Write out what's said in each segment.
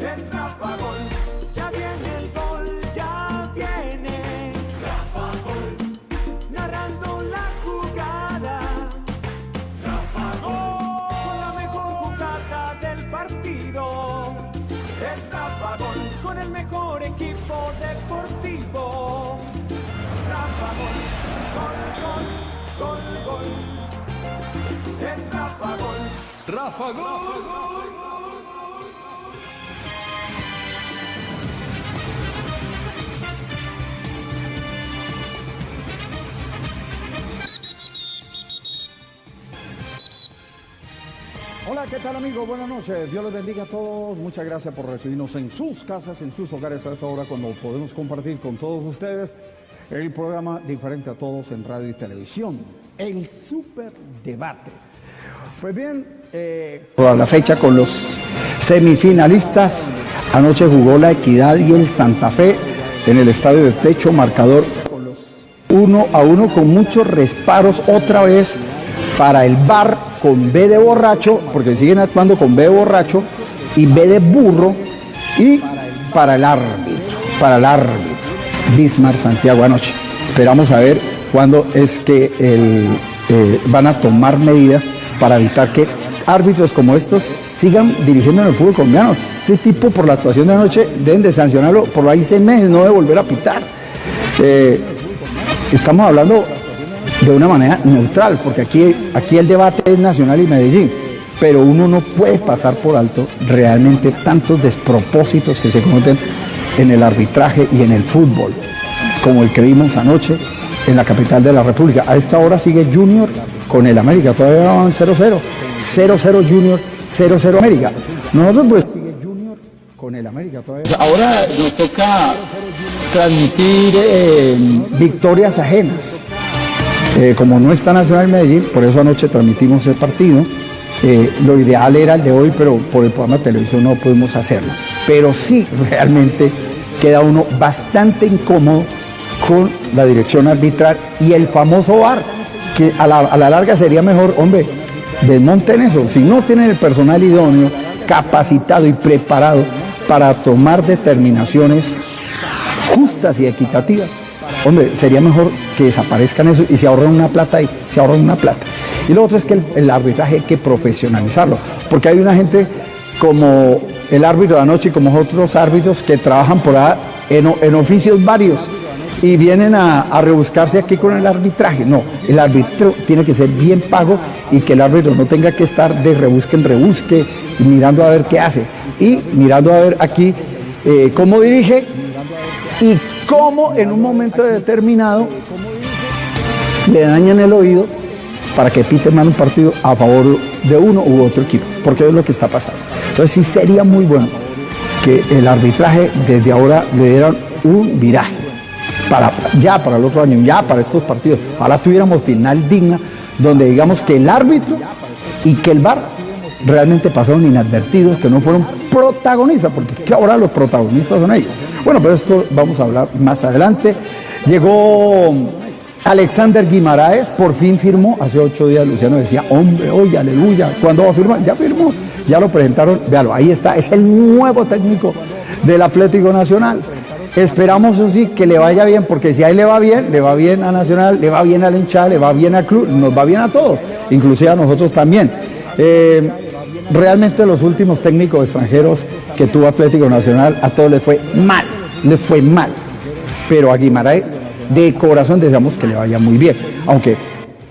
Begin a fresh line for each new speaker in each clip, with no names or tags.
es Rafa Gol. Ya viene el gol, ya viene Rafa Gol. Narrando la jugada. Rafa Gol. Con la mejor jugada del partido. Es Rafa Gol. Con el mejor equipo deportivo. Rafa Gol. Gol, gol, gol, gol. Es Rafa Gol.
Rafa Gol.
Hola, ¿qué tal amigos? Buenas noches. Dios les bendiga a todos. Muchas gracias por recibirnos en sus casas, en sus hogares a esta hora cuando podemos compartir con todos ustedes el programa diferente a todos en radio y televisión, el Super Debate. Pues bien, eh,
toda la fecha con los semifinalistas. Anoche jugó la Equidad y el Santa Fe en el estadio de Techo, marcador uno a uno con muchos resparos otra vez para el bar con B de borracho, porque siguen actuando con B de borracho y B de burro y para el árbitro, para el árbitro, Bismar Santiago anoche. Esperamos a ver cuándo es que el, eh, van a tomar medidas para evitar que árbitros como estos sigan dirigiendo en el fútbol colombiano. Este tipo por la actuación de anoche deben de sancionarlo por ahí seis meses, no de volver a pitar. Eh, estamos hablando de una manera neutral, porque aquí, aquí el debate es Nacional y Medellín, pero uno no puede pasar por alto realmente tantos despropósitos que se cometen en el arbitraje y en el fútbol, como el que vimos anoche en la capital de la República. A esta hora sigue Junior con el América, todavía van 0-0, 0-0 Junior, 0-0 América. Nosotros pues con el América todavía. Ahora nos toca transmitir eh, victorias ajenas. Eh, como no está Nacional Medellín, por eso anoche transmitimos el partido. Eh, lo ideal era el de hoy, pero por el programa de televisión no pudimos hacerlo. Pero sí, realmente queda uno bastante incómodo con la dirección arbitral y el famoso VAR, que a la, a la larga sería mejor, hombre, desmonten eso. Si no tienen el personal idóneo, capacitado y preparado para tomar determinaciones justas y equitativas, hombre, sería mejor que desaparezcan eso y se ahorren una plata y se ahorren una plata. Y lo otro es que el, arbitraje hay que profesionalizarlo, porque hay una gente como el árbitro de anoche y como otros árbitros que trabajan por ahí en, en oficios varios y vienen a, a, rebuscarse aquí con el arbitraje. No, el árbitro tiene que ser bien pago y que el árbitro no tenga que estar de rebusque en rebusque y mirando a ver qué hace. Y mirando a ver aquí eh, cómo dirige y cómo en un momento determinado le dañan el oído para que pite mal un partido a favor de uno u otro equipo, porque es lo que está pasando. Entonces sí sería muy bueno que el arbitraje desde ahora le dieran un viraje para ya para el otro año, ya para estos partidos. Ahora tuviéramos final digna donde digamos que el árbitro y que el VAR realmente pasaron inadvertidos, que no fueron protagonistas, porque ahora los protagonistas son ellos. Bueno, pero esto vamos a hablar más adelante. Llegó Alexander Guimaraes, por fin firmó, hace ocho días Luciano decía, hombre, oye, aleluya, ¿cuándo va a firmar? Ya firmó, ya lo presentaron, véalo, ahí está, es el nuevo técnico del Atlético Nacional. Esperamos eso sí que le vaya bien, porque si ahí le va bien, le va bien a Nacional, le va bien al hinchada, le va bien al club, nos va bien a todos, inclusive a nosotros también. Eh, realmente los últimos técnicos extranjeros que tuvo Atlético Nacional, a todos les fue mal, les fue mal. Pero a Guimaraes, de corazón deseamos que le vaya muy bien, aunque,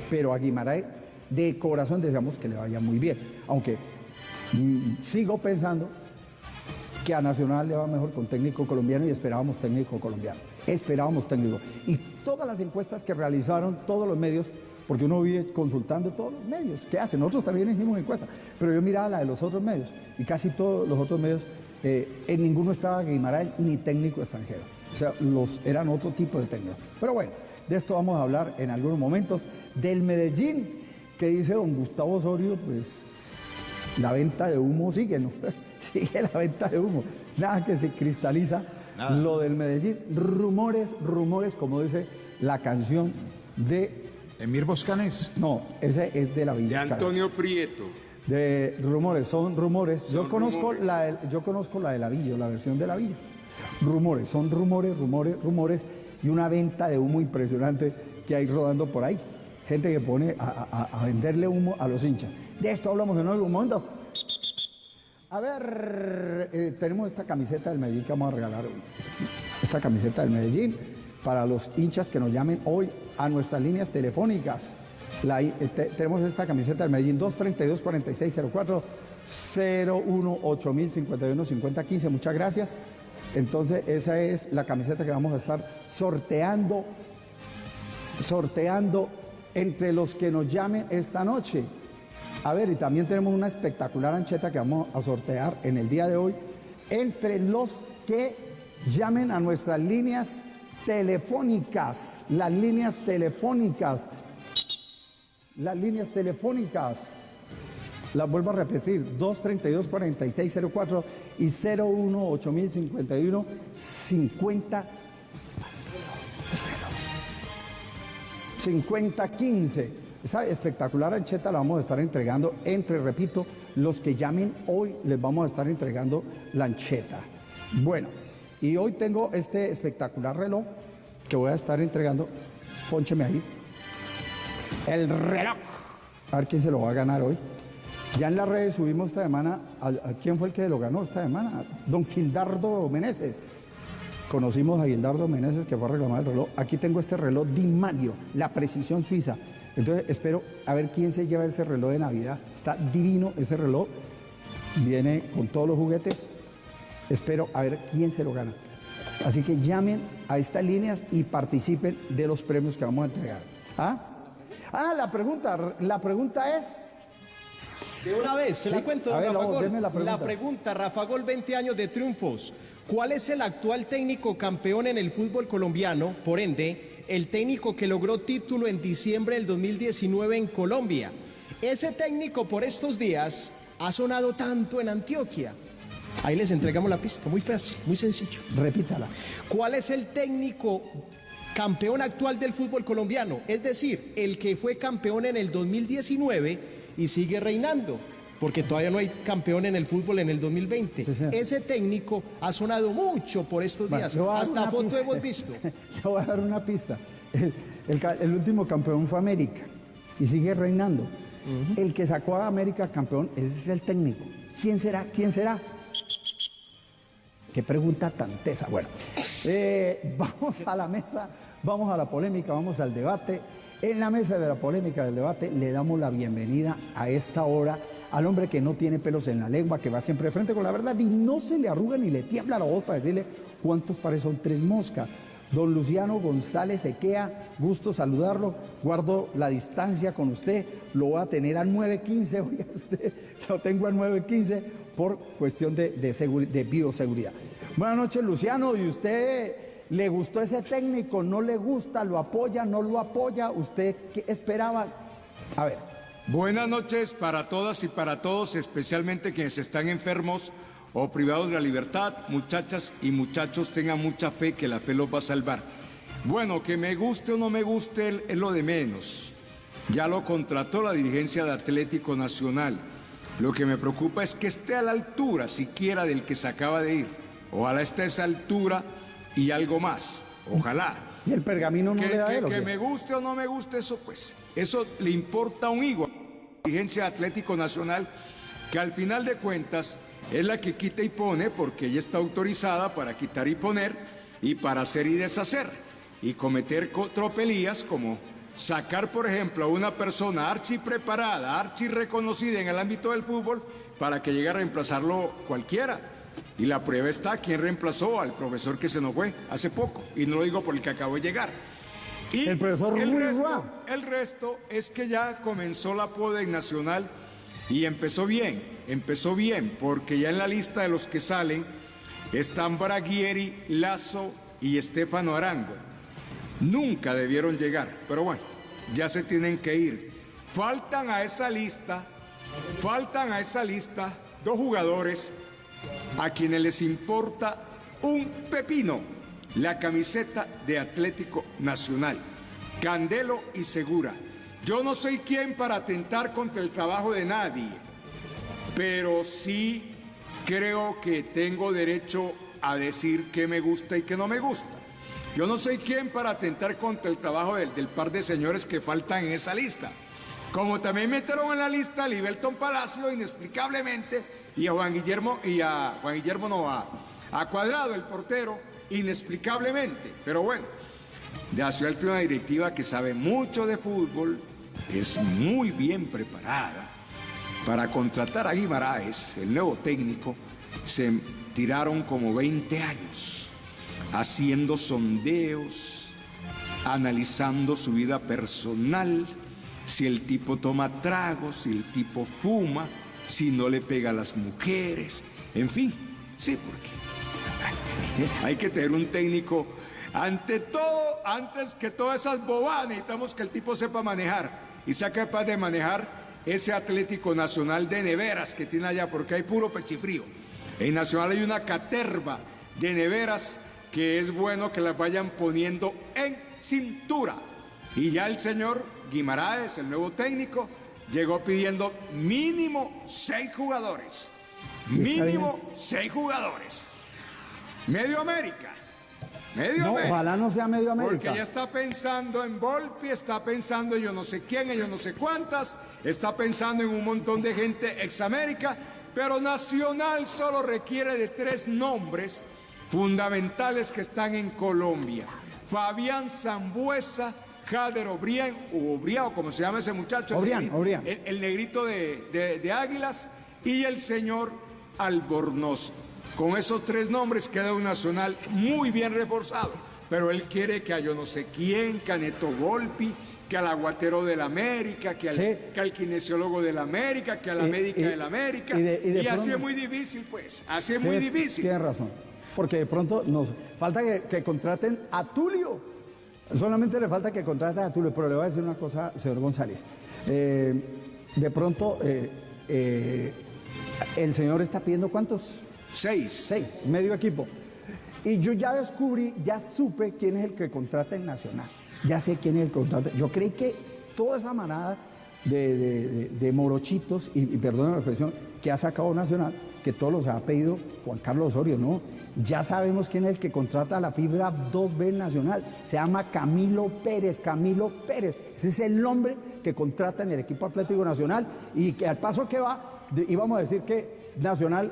pero a Guimaraes, de corazón deseamos que le vaya muy bien, aunque mmm, sigo pensando que a Nacional le va mejor con técnico colombiano y esperábamos técnico colombiano. Esperábamos técnico. Y todas las encuestas que realizaron todos los medios, porque uno vive consultando todos los medios, ¿qué hacen? Nosotros también hicimos encuestas, pero yo miraba la de los otros medios y casi todos los otros medios, eh, en ninguno estaba Guimaraes ni técnico extranjero. O sea, los, eran otro tipo de técnicos. Pero bueno, de esto vamos a hablar en algunos momentos. Del Medellín, que dice don Gustavo Osorio, pues la venta de humo sigue, ¿no? sigue la venta de humo. Nada que se cristaliza Nada. lo del Medellín. Rumores, rumores, como dice la canción de...
Emir Boscanés.
No, ese es de la Villa
De Antonio Prieto.
de rumores, son rumores. yo conozco
rumores.
la del- yo conozco la del avillo, la versión del avillo. Rumores, son rumores, rumores, rumores y una venta de humo impresionante que hay rodando por ahí. Gente que pone a, a- a venderle humo a los hinchas. De esto hablamos en algún momento. A ver, eh, tenemos esta camiseta del Medellín que vamos a regalar hoy. Esta camiseta del Medellín para los hinchas que nos llamen hoy a nuestras líneas telefónicas. Eh, te- tenemos esta camiseta del Medellín 232-4604 01 8051 5015. Muchas gracias. Entonces, esa es la camiseta que vamos a estar sorteando sorteando entre los que nos llamen esta noche. A ver, y también tenemos una espectacular ancheta que vamos a sortear en el día de hoy entre los que llamen a nuestras líneas telefónicas, las líneas telefónicas, las líneas telefónicas. Las vuelvo a repetir, 232-4604 y 01-8051-50 5015. Esa espectacular ancheta la vamos a estar entregando entre, repito, los que llamen hoy les vamos a estar entregando la ancheta. Bueno, y hoy tengo este espectacular reloj que voy a estar entregando. Póncheme ahí. El reloj. A ver quién se lo va a ganar hoy. Ya en las redes subimos esta semana, a, quién fue el que lo ganó esta semana? Don Gildardo Meneses. Conocimos a Gildardo Meneses que fue a reclamar el reloj. Aquí tengo este reloj Di Mario, la precisión suiza. Entonces espero a ver quién se lleva ese reloj de Navidad. Está divino ese reloj. Viene con todos los juguetes. Espero a ver quién se lo gana. Así que llamen a estas líneas y participen de los premios que vamos a entregar. ¿Ah? Ah, la pregunta, la pregunta es.
De una vez, se
Sí,
la cuento,
ver,
Rafa Gol.
la pregunta.
La pregunta, Rafa Gol, 20 años de triunfos. ¿Cuál es el actual técnico campeón en el fútbol colombiano? Por ende, el técnico que logró título en diciembre del 2019 en Colombia. Ese técnico por estos días ha sonado tanto en Antioquia. Ahí les entregamos la pista, muy fácil, muy sencillo.
Repítala.
¿Cuál es el técnico campeón actual del fútbol colombiano? Es decir, el que fue campeón en el 2019 y sigue reinando, porque todavía no hay campeón en el fútbol en el 2020.
Sí, señor.
Ese técnico ha sonado mucho por estos
Bueno,
días, hasta foto
pista.
hemos visto.
Le voy a dar una pista. El, el ca- el último campeón fue América y sigue reinando. El que sacó a América campeón, ese es el técnico. ¿Quién será? ¿Quién será? Qué pregunta tan tesa. Bueno, eh, vamos a la mesa, vamos a la polémica, vamos al debate. En la mesa de la polémica del debate le damos la bienvenida a esta hora al hombre que no tiene pelos en la lengua, que va siempre de frente con la verdad y no se le arruga ni le tiembla la voz para decirle cuántos pares son tres moscas. Don Luciano González Equea, gusto saludarlo, guardo la distancia con usted, lo voy a tener a 9.15, oiga usted, lo tengo a 9.15 por cuestión de, de, seguri- de bioseguridad. Buenas noches Luciano, ¿y usted le gustó ese técnico? ¿No le gusta? ¿Lo apoya? ¿No lo apoya? ¿Usted qué esperaba? A ver,
Buenas noches para todas y para todos, especialmente quienes están enfermos o privados de la libertad. Muchachas y muchachos, tengan mucha fe que la fe los va a salvar. Bueno, que me guste o no me guste es lo de menos. Ya lo contrató la dirigencia de Atlético Nacional. Lo que me preocupa es que esté a la altura siquiera del que se acaba de ir. Ojalá esté a esa altura y algo más. Ojalá.
¿y el pergamino no
Que,
le da
que-
él
que me guste o no me guste eso, pues, eso le importa un higo a la dirigencia Atlético Nacional, que al final de cuentas es la que quita y pone, porque ella está autorizada para quitar y poner, y para hacer y deshacer, y cometer co- tropelías como sacar, por ejemplo, a una persona archi preparada, archi reconocida en el ámbito del fútbol, para que llegue a reemplazarlo cualquiera. Y la prueba está quién reemplazó al profesor que se nos fue hace poco, y no lo digo por el que acabó de llegar. Y
El profesor
el resto, el resto es que ya comenzó la poda Nacional y empezó bien, empezó bien, porque ya en la lista de los que salen están Braguieri, Lazo y Estefano Arango. Nunca debieron llegar, pero bueno, ya se tienen que ir. Faltan a esa lista, faltan a esa lista dos jugadores a quienes les importa un pepino la camiseta de Atlético Nacional, Candelo y Segura. Yo no soy quien para atentar contra el trabajo de nadie, pero sí creo que tengo derecho a decir qué me gusta y qué no me gusta. Yo no soy quien para atentar contra el trabajo del, par de señores que faltan en esa lista. Como también metieron en la lista a Libelton Palacio inexplicablemente y a Juan Guillermo, y a Juan Guillermo no, a, a Cuadrado, el portero, inexplicablemente. Pero bueno, de Ciudad una directiva que sabe mucho de fútbol, es muy bien preparada. Para contratar a Guimaraes, el nuevo técnico, se tiraron como 20 años haciendo sondeos, analizando su vida personal, si el tipo toma tragos, si el tipo fuma, si no le pega a las mujeres, en fin, sí, porque hay que tener un técnico, ante todo, antes que todas esas bobadas, necesitamos que el tipo sepa manejar y sea capaz de manejar ese Atlético Nacional de neveras que tiene allá, porque hay puro pechifrío. En Nacional hay una caterva de neveras que es bueno que las vayan poniendo en cintura. Y ya el señor Guimaraes, el nuevo técnico, llegó pidiendo mínimo seis jugadores. Mínimo seis jugadores. Medio América. Medio
No,
América.
ojalá no sea medio
Porque
América.
ella está pensando en Volpi, está pensando en yo no sé quién, en yo no sé cuántas, está pensando en un montón de gente ex América, pero Nacional solo requiere de tres nombres fundamentales que están en Colombia. Fabián Zambuesa, Jader Obrián, o Obrián, o como se llama ese muchacho. el
Obrián,
negrito-
Obrián.
El, el negrito de, de- de Águilas, y el señor Albornoz. Con esos tres nombres queda un Nacional muy bien reforzado. Pero él quiere que a yo no sé quién, que a Neto Volpi, que al aguatero del América, que al,
Sí.
que al kinesiólogo del América, que a la médica
y-
del América.
y
Y,
de- y de
así es muy difícil, pues. Así es muy difícil.
Tienes razón. Porque de pronto nos falta que, que contraten a Tulio. Solamente le falta que contraten a Tulio. Pero le voy a decir una cosa, señor González. Eh, de pronto, eh, eh, el señor está pidiendo cuántos?
Seis.
Seis, medio equipo. Y yo ya descubrí, ya supe quién es el que contrata en Nacional. Ya sé quién es el que contrata. Yo creí que toda esa manada de, de- de- de morochitos, y, y perdona la expresión, que ha sacado Nacional, que todos los ha pedido Juan Carlos Osorio, ¿no? Ya sabemos quién es el que contrata la fibra 2B Nacional. Se llama Camilo Pérez, Camilo Pérez. Ese es el nombre que contrata en el equipo Atlético Nacional y que al paso que va, íbamos a decir que Nacional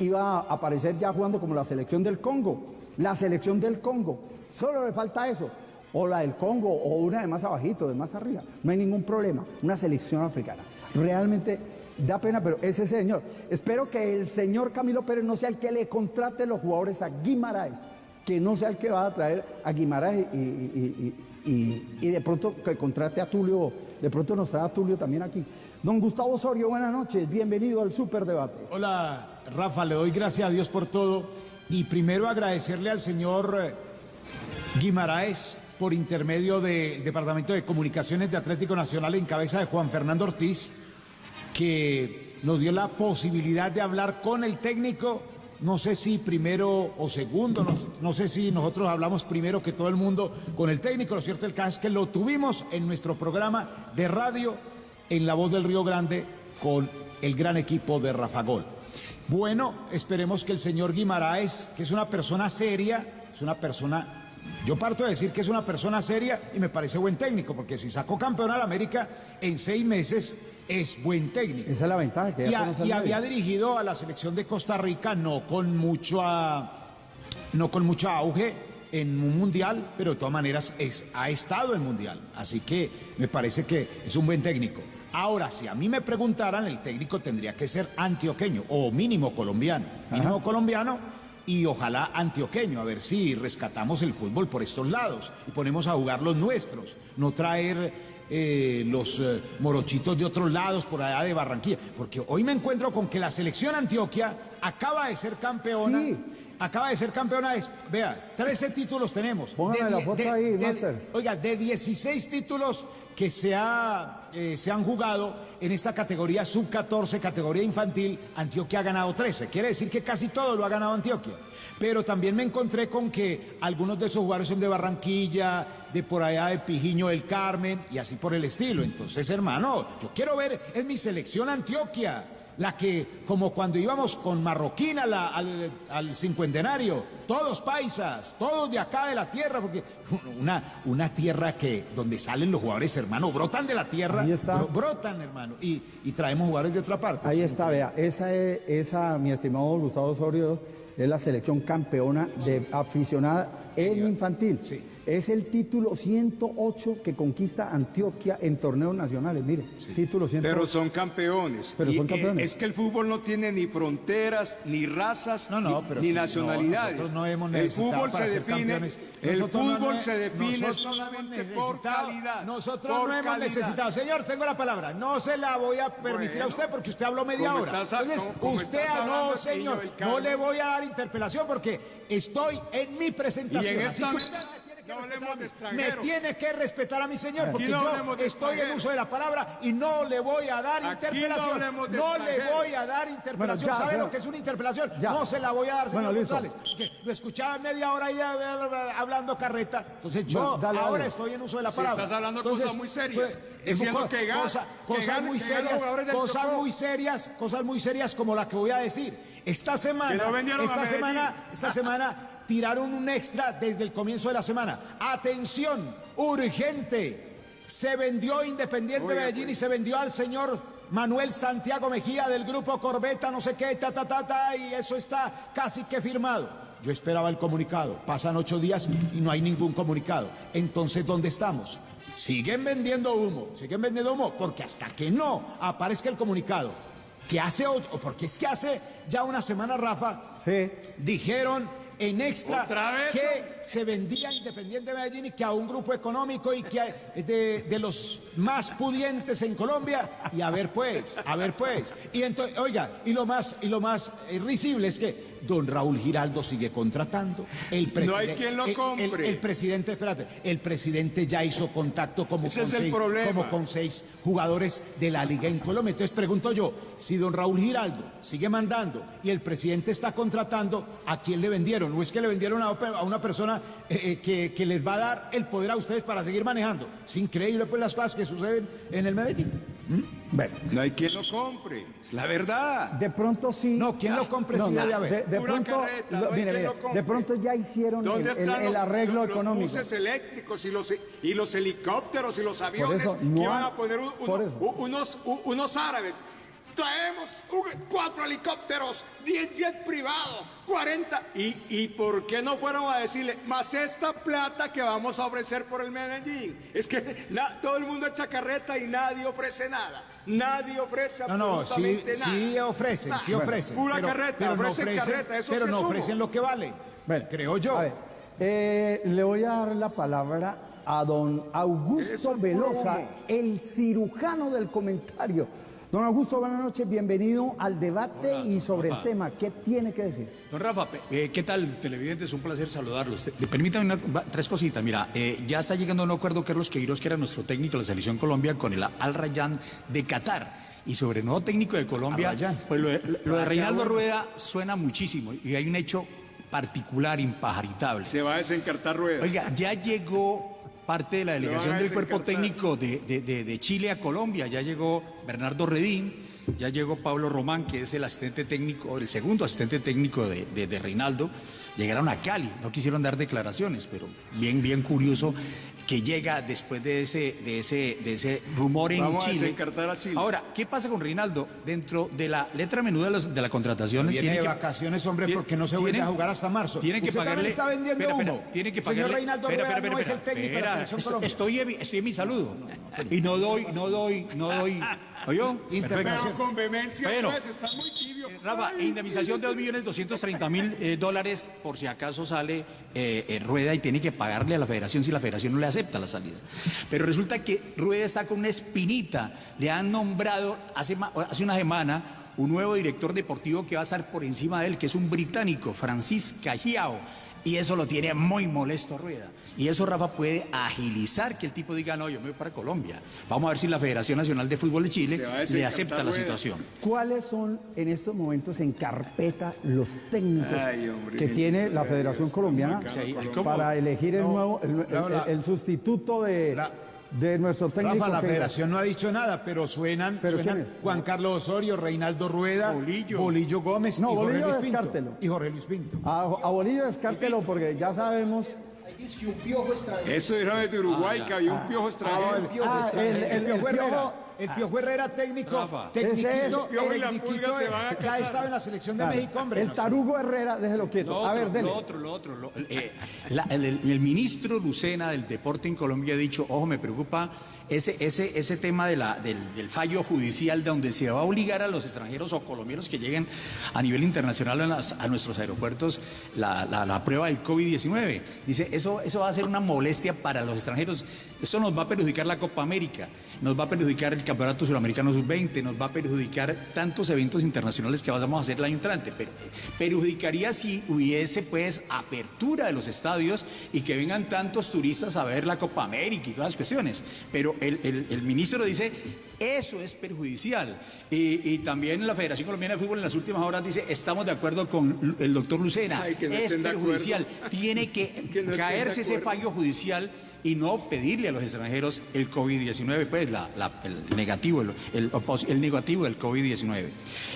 iba a aparecer ya jugando como la selección del Congo. La selección del Congo. Solo le falta eso. O la del Congo, o una de más abajito, de más arriba. No hay ningún problema. Una selección africana. Realmente da pena, pero ese señor. Espero que el señor Camilo Pérez no sea el que le contrate los jugadores a Guimaraes. Que no sea el que va a traer a Guimaraes y, de pronto que contrate a Tulio. De pronto nos trae a Tulio también aquí. Don Gustavo Osorio, buenas noches. Bienvenido al Superdebate.
Hola, Rafa, le doy gracias a Dios por todo. Y primero agradecerle al señor eh, Guimaraes por intermedio del Departamento de Comunicaciones de Atlético Nacional en cabeza de Juan Fernando Ortiz, que nos dio la posibilidad de hablar con el técnico. No sé si primero o segundo, no, no sé si nosotros hablamos primero que todo el mundo con el técnico. Lo cierto del caso es que lo tuvimos en nuestro programa de radio en La Voz del Río Grande con el gran equipo de Rafa Gol. Bueno, esperemos que el señor Guimaraes, que es una persona seria, es una persona, yo parto de decir que es una persona seria y me parece buen técnico, porque si sacó campeón al América en seis meses es buen técnico.
Esa es la ventaja que
Y, a- y había dirigido a la selección de Costa Rica no con mucho a- no con mucho auge en un mundial, pero de todas maneras es- ha estado en mundial. Así que me parece que es un buen técnico. Ahora, si a mí me preguntaran, el técnico tendría que ser antioqueño o mínimo colombiano. Mínimo colombiano y ojalá antioqueño, a ver si rescatamos el fútbol por estos lados y ponemos a jugar los nuestros, no traer eh, los eh, morochitos de otros lados por allá de Barranquilla. Porque hoy me encuentro con que la selección Antioquia acaba de ser campeona.
Sí.
Acaba de ser campeona, es- vea, 13 títulos tenemos.
Póngame la foto ahí, Master.
Oiga, de 16 títulos que se, ha, eh, se han jugado en esta categoría sub-14, categoría infantil, Antioquia ha ganado 13. Quiere decir que casi todo lo ha ganado Antioquia. Pero también me encontré con que algunos de esos jugadores son de Barranquilla, de por allá de Pijiño del Carmen y así por el estilo. Entonces, hermano, yo quiero ver, es mi selección Antioquia. La que, como cuando íbamos con Marroquín a la- al, al cincuentenario, todos paisas, todos de acá de la tierra, porque una, una tierra que donde salen los jugadores, hermano, brotan de la tierra,
Ahí está.
bro- brotan, hermano, y, y traemos jugadores de otra parte.
Ahí está, vea, esa, es- esa, mi estimado Gustavo Osorio, es la selección campeona de aficionada en infantil.
Sí.
Es el título 108 que conquista Antioquia en torneos nacionales. Mire, título 108.
Pero son campeones.
Pero
Y,
son
eh,
campeones.
es que el fútbol no tiene ni fronteras, ni razas,
No, no,
ni,
pero
ni
sí, no,
nacionalidades.
nosotros no hemos
el
necesitado
fútbol
para
se define,
campeones.
el
no
fútbol se define
nosotros no hemos
solamente por
necesitado-
calidad.
Nosotros
por
no hemos
calidad.
necesitado. Señor, tengo la palabra. No se la voy a permitir a usted porque usted habló media hora.
estás
Entonces, usted, ah, no,
hablando,
señor, no le voy a dar interpelación porque estoy en mi presentación.
Y en
Así
esta
que
no hablemos de
Me tiene que respetar a mi señor porque
no
yo estoy en uso de la palabra y no le voy a dar
Aquí
interpelación. No le voy a dar interpelación.
Bueno, ya,
¿Sabe
ya.
lo que es una interpelación?
Ya.
No se la voy a dar, señor
Bueno.
González. Lo escuchaba media hora ahí hablando carreta. Entonces yo
Bueno, dale,
ahora
dale.
estoy en uso de la
Si
palabra.
estás hablando
Entonces,
cosas muy serias,
pues,
diciendo que
cosa-
que
cosas muy
que
serias, cosas muy serias, cosas muy serias como la que voy a decir. Esta semana, esta semana, esta semana tiraron un extra desde el comienzo de la semana. Atención, urgente. Se vendió Independiente
Oiga,
Medellín
pues.
y se vendió al señor Manuel Santiago Mejía del grupo Corbeta, no sé qué, ta, ta, ta, ta, y eso está casi que firmado. Yo esperaba el comunicado. Pasan ocho días y no hay ningún comunicado. Entonces, ¿dónde estamos? Siguen vendiendo humo, siguen vendiendo humo, porque hasta que no aparezca el comunicado, que hace ocho, porque es que hace ya una semana, Rafa,
Sí.
dijeron en extra que se vendía Independiente Medellín y que a un grupo económico y que a- de, de los más pudientes en Colombia y a ver pues, a ver pues. Y entonces, oiga, y lo más y lo más eh, risible es que don Raúl Giraldo sigue contratando. El
No hay
presidente-
quien lo
el- el-
compre.
El, presidente, espérate, el presidente ya hizo contacto como
Ese
con,
es el
seis,
problema.
como con seis jugadores de la liga en Colombia. Entonces pregunto yo, si don Raúl Giraldo sigue mandando y el presidente está contratando, ¿a quién le vendieron? ¿O es que le vendieron a, a una persona eh, eh, que, que les va a dar el poder a ustedes para seguir manejando? Es increíble pues las cosas que suceden en el Medellín.
Bueno,
No hay quien lo compre. Es la verdad.
de pronto sí.
No, ¿quién lo compre
No,
sí debe haber?
de, pronto,
carreta,
lo-
no hay
mire,
quien
mire,
lo compre.
de pronto ya hicieron el,
¿Dónde
el-
están
el
los,
arreglo
los- los
económico.
buses eléctricos y los, y los helicópteros y los aviones
eso, no
que van a poner un- unos, unos árabes? Traemos un- cuatro helicópteros, 10 jets privados, 40. ¿Y, ¿Y por qué no fueron a decirle, más esta plata que vamos a ofrecer por el Medellín? Es que na- todo el mundo echa carreta y nadie ofrece nada. Nadie ofrece
No, no, sí,
absolutamente nada.
sí ofrecen, sí ofrecen.
Pura
pero,
carreta,
pero no
ofrecen
ofrecen,
carreta, eso
pero
sí
no ofrecen lo que vale.
Bueno,
creo yo.
A ver, eh, le voy a dar la palabra a don Augusto Velosa, el cirujano del comentario. Don Augusto, buenas noches, bienvenido al debate y sobre el tema. ¿Qué tiene que decir?
Don Rafa, eh, ¿qué tal, televidentes? Un placer saludarlos. Te- te- Permítame una- va- tres cositas. Mira, eh, ya está llegando a un acuerdo Carlos Queiroz, que era nuestro técnico de la Selección Colombia, con el Al Rayyan de Qatar. Y sobre el nuevo técnico de Colombia, pues lo de, lo de Reinaldo Rueda suena muchísimo. Y hay un hecho particular, impajaritable.
Se va a desencartar ruedas.
Oiga, ya llegó parte de la delegación del cuerpo técnico de, de- de- de Chile a Colombia. Ya llegó Bernardo Redín, ya llegó Pablo Román, que es el asistente técnico, el segundo asistente técnico de Reinaldo. Llegaron a Cali, no quisieron dar declaraciones, pero bien, bien curioso que llega después de ese, de ese, de ese rumor en
Vamos a
Chile.
desencartar a Chile.
Ahora, ¿qué pasa con Reinaldo? Dentro de la letra menuda de, los- de la contratación.
Viene
tiene
de
que-
vacaciones, hombre,
tiene-
porque no se vuelve a jugar hasta marzo.
Tienen que
Usted
pagarle.
está vendiendo
espera,
humo.
que
Señor. Reinaldo Rueda
espera,
no es el técnico de la Selección
estoy-
Colombia.
Estoy, en mi- estoy en mi saludo. Y no doy, no doy, no doy. ¿Oyó?
Intervención.
Pero con vehemencia,
Bueno.
pues, está muy tibio.
Rafa,
Ay,
indemnización de 2.230.000 eh, dólares por si acaso sale eh, eh, Rueda y tiene que pagarle a la federación si la federación no le acepta la salida. Pero resulta que Rueda está con una espinita. Le han nombrado hace, hace una semana un nuevo director deportivo que va a estar por encima de él, que es un británico, Francis Cajiao. Y eso lo tiene muy molesto Rueda. Y eso, Rafa, puede agilizar que el tipo diga, no, yo me voy para Colombia. Vamos a ver si la Federación Nacional de Fútbol de Chile le acepta la situación.
¿Cuáles son en estos momentos en carpeta los técnicos
Ay, hombre,
que tiene la Federación
Dios,
Colombiana para elegir el
No,
nuevo, el, el-
no, la-
el sustituto de,
la-
de nuestro técnico.
Rafa, la federación no ha dicho nada, pero suenan. Juan Carlos Osorio, Reinaldo Rueda,
Bolillo.
Gómez
No,
y Jorge
Bolillo
Luis Pinto. Y Jorge Luis Pinto.
A, a Bolillo descártelo porque ya sabemos.
Ahí dice que un piojo extranjero.
Eso era de Uruguay, que había un piojo extranjero.
Ah, el, el, el,
Piojo
el
Herrera.
piojo-
El Piojo Herrera técnico,
El Piojo y la
tecniquito
Pulga se
de-
van a
que ha estado en la selección de
claro,
México, hombre.
el tarugo Herrera, déjelo quieto.
Lo
a
otro,
ver, dele.
lo otro, lo otro. lo- eh, la- el, el- el ministro Lucena del deporte en Colombia ha dicho, ojo, me preocupa ese, ese, ese tema de la, del, fallo judicial donde se va a obligar a los extranjeros o colombianos que lleguen a nivel internacional a nuestros aeropuertos la, la- la prueba del COVID-19. Dice, eso, eso va a ser una molestia para los extranjeros. Eso nos va a perjudicar la Copa América, nos va a perjudicar el Campeonato Sudamericano Sub-20, nos va a perjudicar tantos eventos internacionales que vamos a hacer el año entrante. Pero, perjudicaría si hubiese pues apertura de los estadios y que vengan tantos turistas a ver la Copa América y todas las cuestiones. Pero el, el- el ministro dice, eso es perjudicial. Y, y también la Federación Colombiana de Fútbol en las últimas horas dice, estamos de acuerdo con el doctor Lucena,
Ay, que no
es perjudicial. Tiene que,
no
caerse ese fallo judicial y no pedirle a los extranjeros el COVID-19, pues la- la- el negativo, el, el negativo del COVID-19.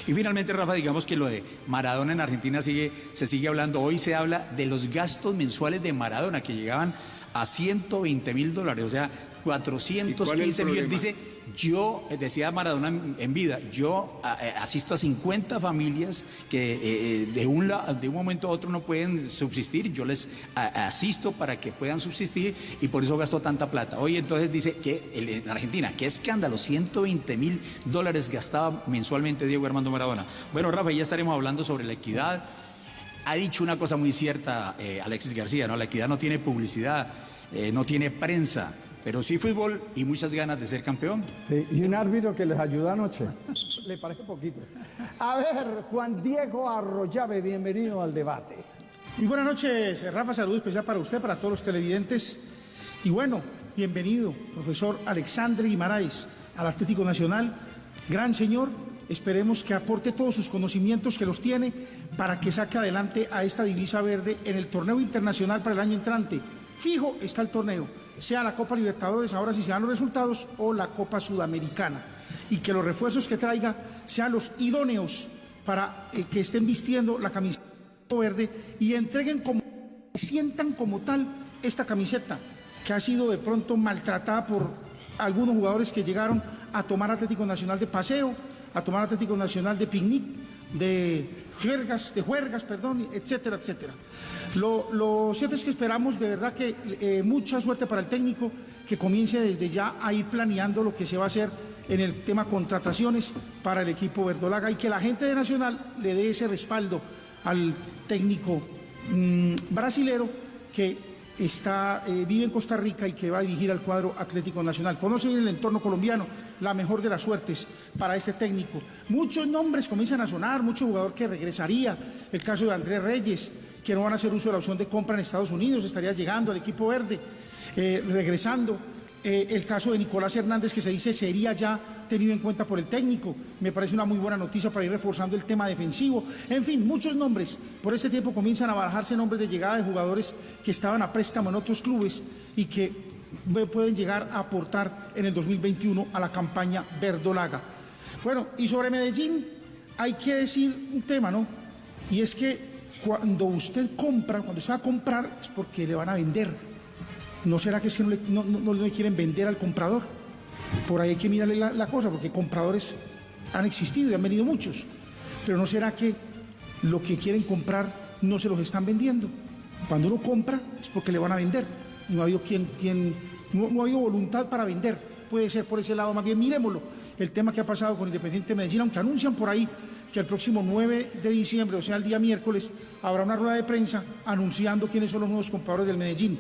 Y finalmente, Rafa, digamos que lo de Maradona en Argentina sigue, se sigue hablando. Hoy se habla de los gastos mensuales de Maradona que llegaban a 120 mil dólares, o sea,
¿Y cuál es el
415 millones. Dice, yo, eh, decía Maradona en vida, yo eh, asisto a 50 familias que eh, de, un, de un momento a otro no pueden subsistir, yo les asisto para que puedan subsistir y por eso gasto tanta plata. Hoy entonces dice que en Argentina, qué escándalo, 120 mil dólares gastaba mensualmente Diego Armando Maradona. Bueno, Rafa, ya estaremos hablando sobre la equidad. Ha dicho una cosa muy cierta Alexis García, ¿no? La equidad no tiene publicidad, no tiene prensa, pero sí fútbol y muchas ganas de ser campeón.
Sí, y un árbitro que les ayudó anoche. Le parece poquito. A ver, Juan Diego Arroyave, bienvenido al debate.
Muy buenas noches, Rafa. Salud especial para usted, para todos los televidentes. Y bueno, bienvenido, profesor Alexandre Guimaraes, al Atlético Nacional. Gran señor, esperemos que aporte todos sus conocimientos que los tiene para que saque adelante a esta divisa verde en el torneo internacional para el año entrante. Fijo está el torneo, sea la Copa Libertadores, ahora si se dan los resultados, o la Copa Sudamericana. Y que los refuerzos que traiga sean los idóneos para eh, que estén vistiendo la camiseta verde y entreguen como sientan como tal esta camiseta que ha sido de pronto maltratada por algunos jugadores que llegaron a tomar Atlético Nacional de paseo, a tomar Atlético Nacional de picnic, de juergas, de juergas, perdón, etcétera, etcétera. Lo, lo cierto es que esperamos de verdad que eh, mucha suerte para el técnico, que comience desde ya a ir planeando lo que se va a hacer en el tema contrataciones para el equipo verdolaga y que la gente de Nacional le dé ese respaldo al técnico mm, brasilero que está, eh, vive en Costa Rica y que va a dirigir al cuadro Atlético Nacional. Conoce bien el entorno colombiano, la mejor de las suertes para este técnico. Muchos nombres comienzan a sonar, mucho jugador que regresaría, el caso de Andrés Reyes, que no van a hacer uso de la opción de compra en Estados Unidos, estaría llegando al equipo verde, eh, regresando. Eh, el caso de Nicolás Hernández, que se dice sería ya tenido en cuenta por el técnico. Me parece una muy buena noticia para ir reforzando el tema defensivo. En fin, muchos nombres. Por este tiempo comienzan a barajarse nombres de llegada de jugadores que estaban a préstamo en otros clubes y que pueden llegar a aportar en el 2021 a la campaña verdolaga. Bueno, y sobre Medellín hay que decir un tema, ¿no? Y es que cuando usted compra, cuando usted va a comprar, es porque le van a vender. ¿No será que no- no- no le quieren vender al comprador? Por ahí hay que mirarle la, cosa, porque compradores han existido y han venido muchos. Pero ¿no será que lo que quieren comprar no se los están vendiendo? Cuando uno compra es porque le van a vender. Y no ha habido, quien, quien, no, no ha habido voluntad para vender. Puede ser por ese lado, más bien miremoslo. El tema que ha pasado con Independiente Medellín, aunque anuncian por ahí que el próximo 9 de diciembre, o sea, el día miércoles, habrá una rueda de prensa anunciando quiénes son los nuevos compradores del Medellín.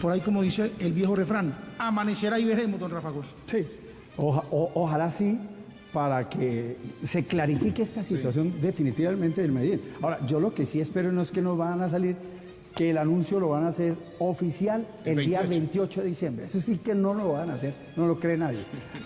Por ahí, como dice el viejo refrán, amanecerá y veremos, don Rafa Gómez.
Sí. Oja- o- ojalá sí, para que se clarifique esta situación definitivamente del Medellín. Ahora, yo lo que sí espero no es que nos van a salir, que el anuncio lo van a hacer oficial el, día 28 de diciembre. Eso sí que no lo van a hacer, no lo cree nadie.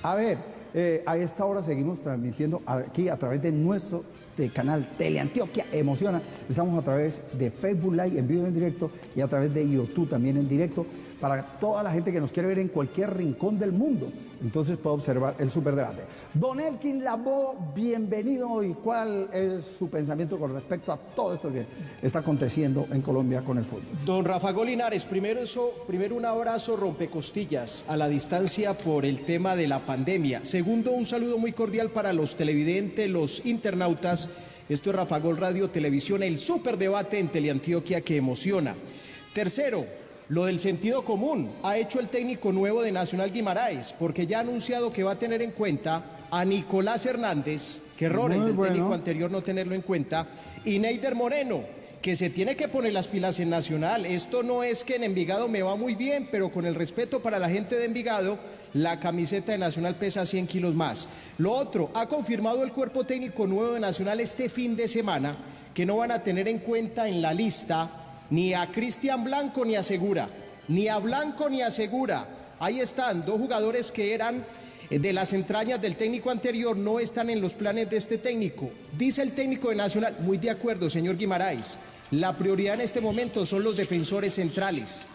A ver, eh, a esta hora seguimos transmitiendo aquí a través de nuestro de canal Teleantioquia Emociona. Estamos a través de Facebook Live en vivo en directo y a través de YouTube también en directo para toda la gente que nos quiere ver en cualquier rincón del mundo. Entonces puede observar el superdebate. Don Elkin Labo, bienvenido y cuál es su pensamiento con respecto a todo esto que está aconteciendo en Colombia con el fútbol.
Don Rafa Golinares, primero, eso, primero un abrazo rompecostillas a la distancia por el tema de la pandemia. Segundo, un saludo muy cordial para los televidentes, los internautas. Esto es Rafa Gol Radio Televisión, el superdebate en Teleantioquia que emociona. Tercero, lo del sentido común ha hecho el técnico nuevo de Nacional Guimaraes, porque ya ha anunciado que va a tener en cuenta a Nicolás Hernández, que error el del
bueno.
técnico anterior no tenerlo en cuenta, y Neider Moreno, que se tiene que poner las pilas en Nacional. Esto no es que en Envigado me va muy bien, pero con el respeto para la gente de Envigado, la camiseta de Nacional pesa 100 kilos más. Lo otro, ha confirmado el cuerpo técnico nuevo de Nacional este fin de semana que no van a tener en cuenta en la lista ni a Cristian Blanco ni a Segura, ni a Blanco ni a Segura. Ahí están, dos jugadores que eran eh, de las entrañas del técnico anterior, no están en los planes de este técnico. Dice el técnico de Nacional, muy de acuerdo, señor Guimaraes, la prioridad en este momento son los defensores centrales.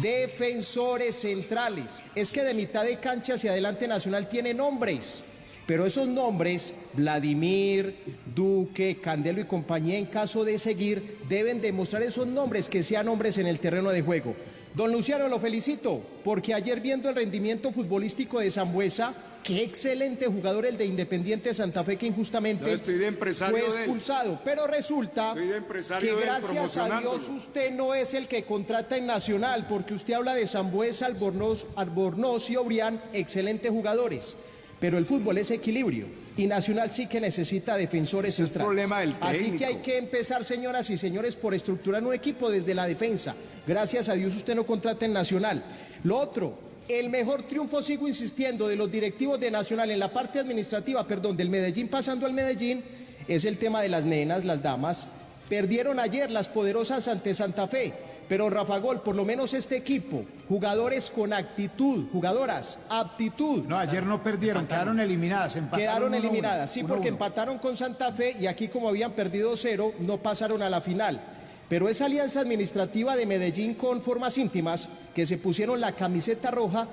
Defensores centrales. Es que de mitad de cancha hacia adelante Nacional tiene nombres. Pero esos nombres, Vladimir, Duque, Candelo y compañía, en caso de seguir, deben demostrar esos nombres que sean hombres en el terreno de juego. Don Luciano, lo felicito, porque ayer viendo el rendimiento futbolístico de Zambuesa, qué excelente jugador el de Independiente Santa Fe que injustamente
estoy de
fue expulsado. Pero resulta que gracias a. Dios usted no es el que contrata en Nacional, porque usted habla de Zambuesa, Albornoz, Albornoz y Obrián, excelentes jugadores. Pero el fútbol es equilibrio y Nacional sí que necesita defensores
es
centrales.
problema del
Así que hay que empezar, señoras y señores, por estructurar un equipo desde la defensa. Gracias a Dios usted no contrata en Nacional. Lo otro, el mejor triunfo, sigo insistiendo, de los directivos de Nacional en la parte administrativa, perdón, del Medellín pasando al Medellín, es el tema de las nenas, las damas. Perdieron ayer las poderosas ante Santa Fe, pero Rafa Gol, por lo menos este equipo, jugadores con actitud, jugadoras, aptitud.
No, ayer no perdieron, quedaron eliminadas.
Quedaron
uno,
eliminadas, sí,
uno
porque
uno.
empataron con Santa Fe y aquí como habían perdido cero, no pasaron a la final. Pero esa alianza administrativa de Medellín con formas íntimas, que se pusieron la camiseta roja,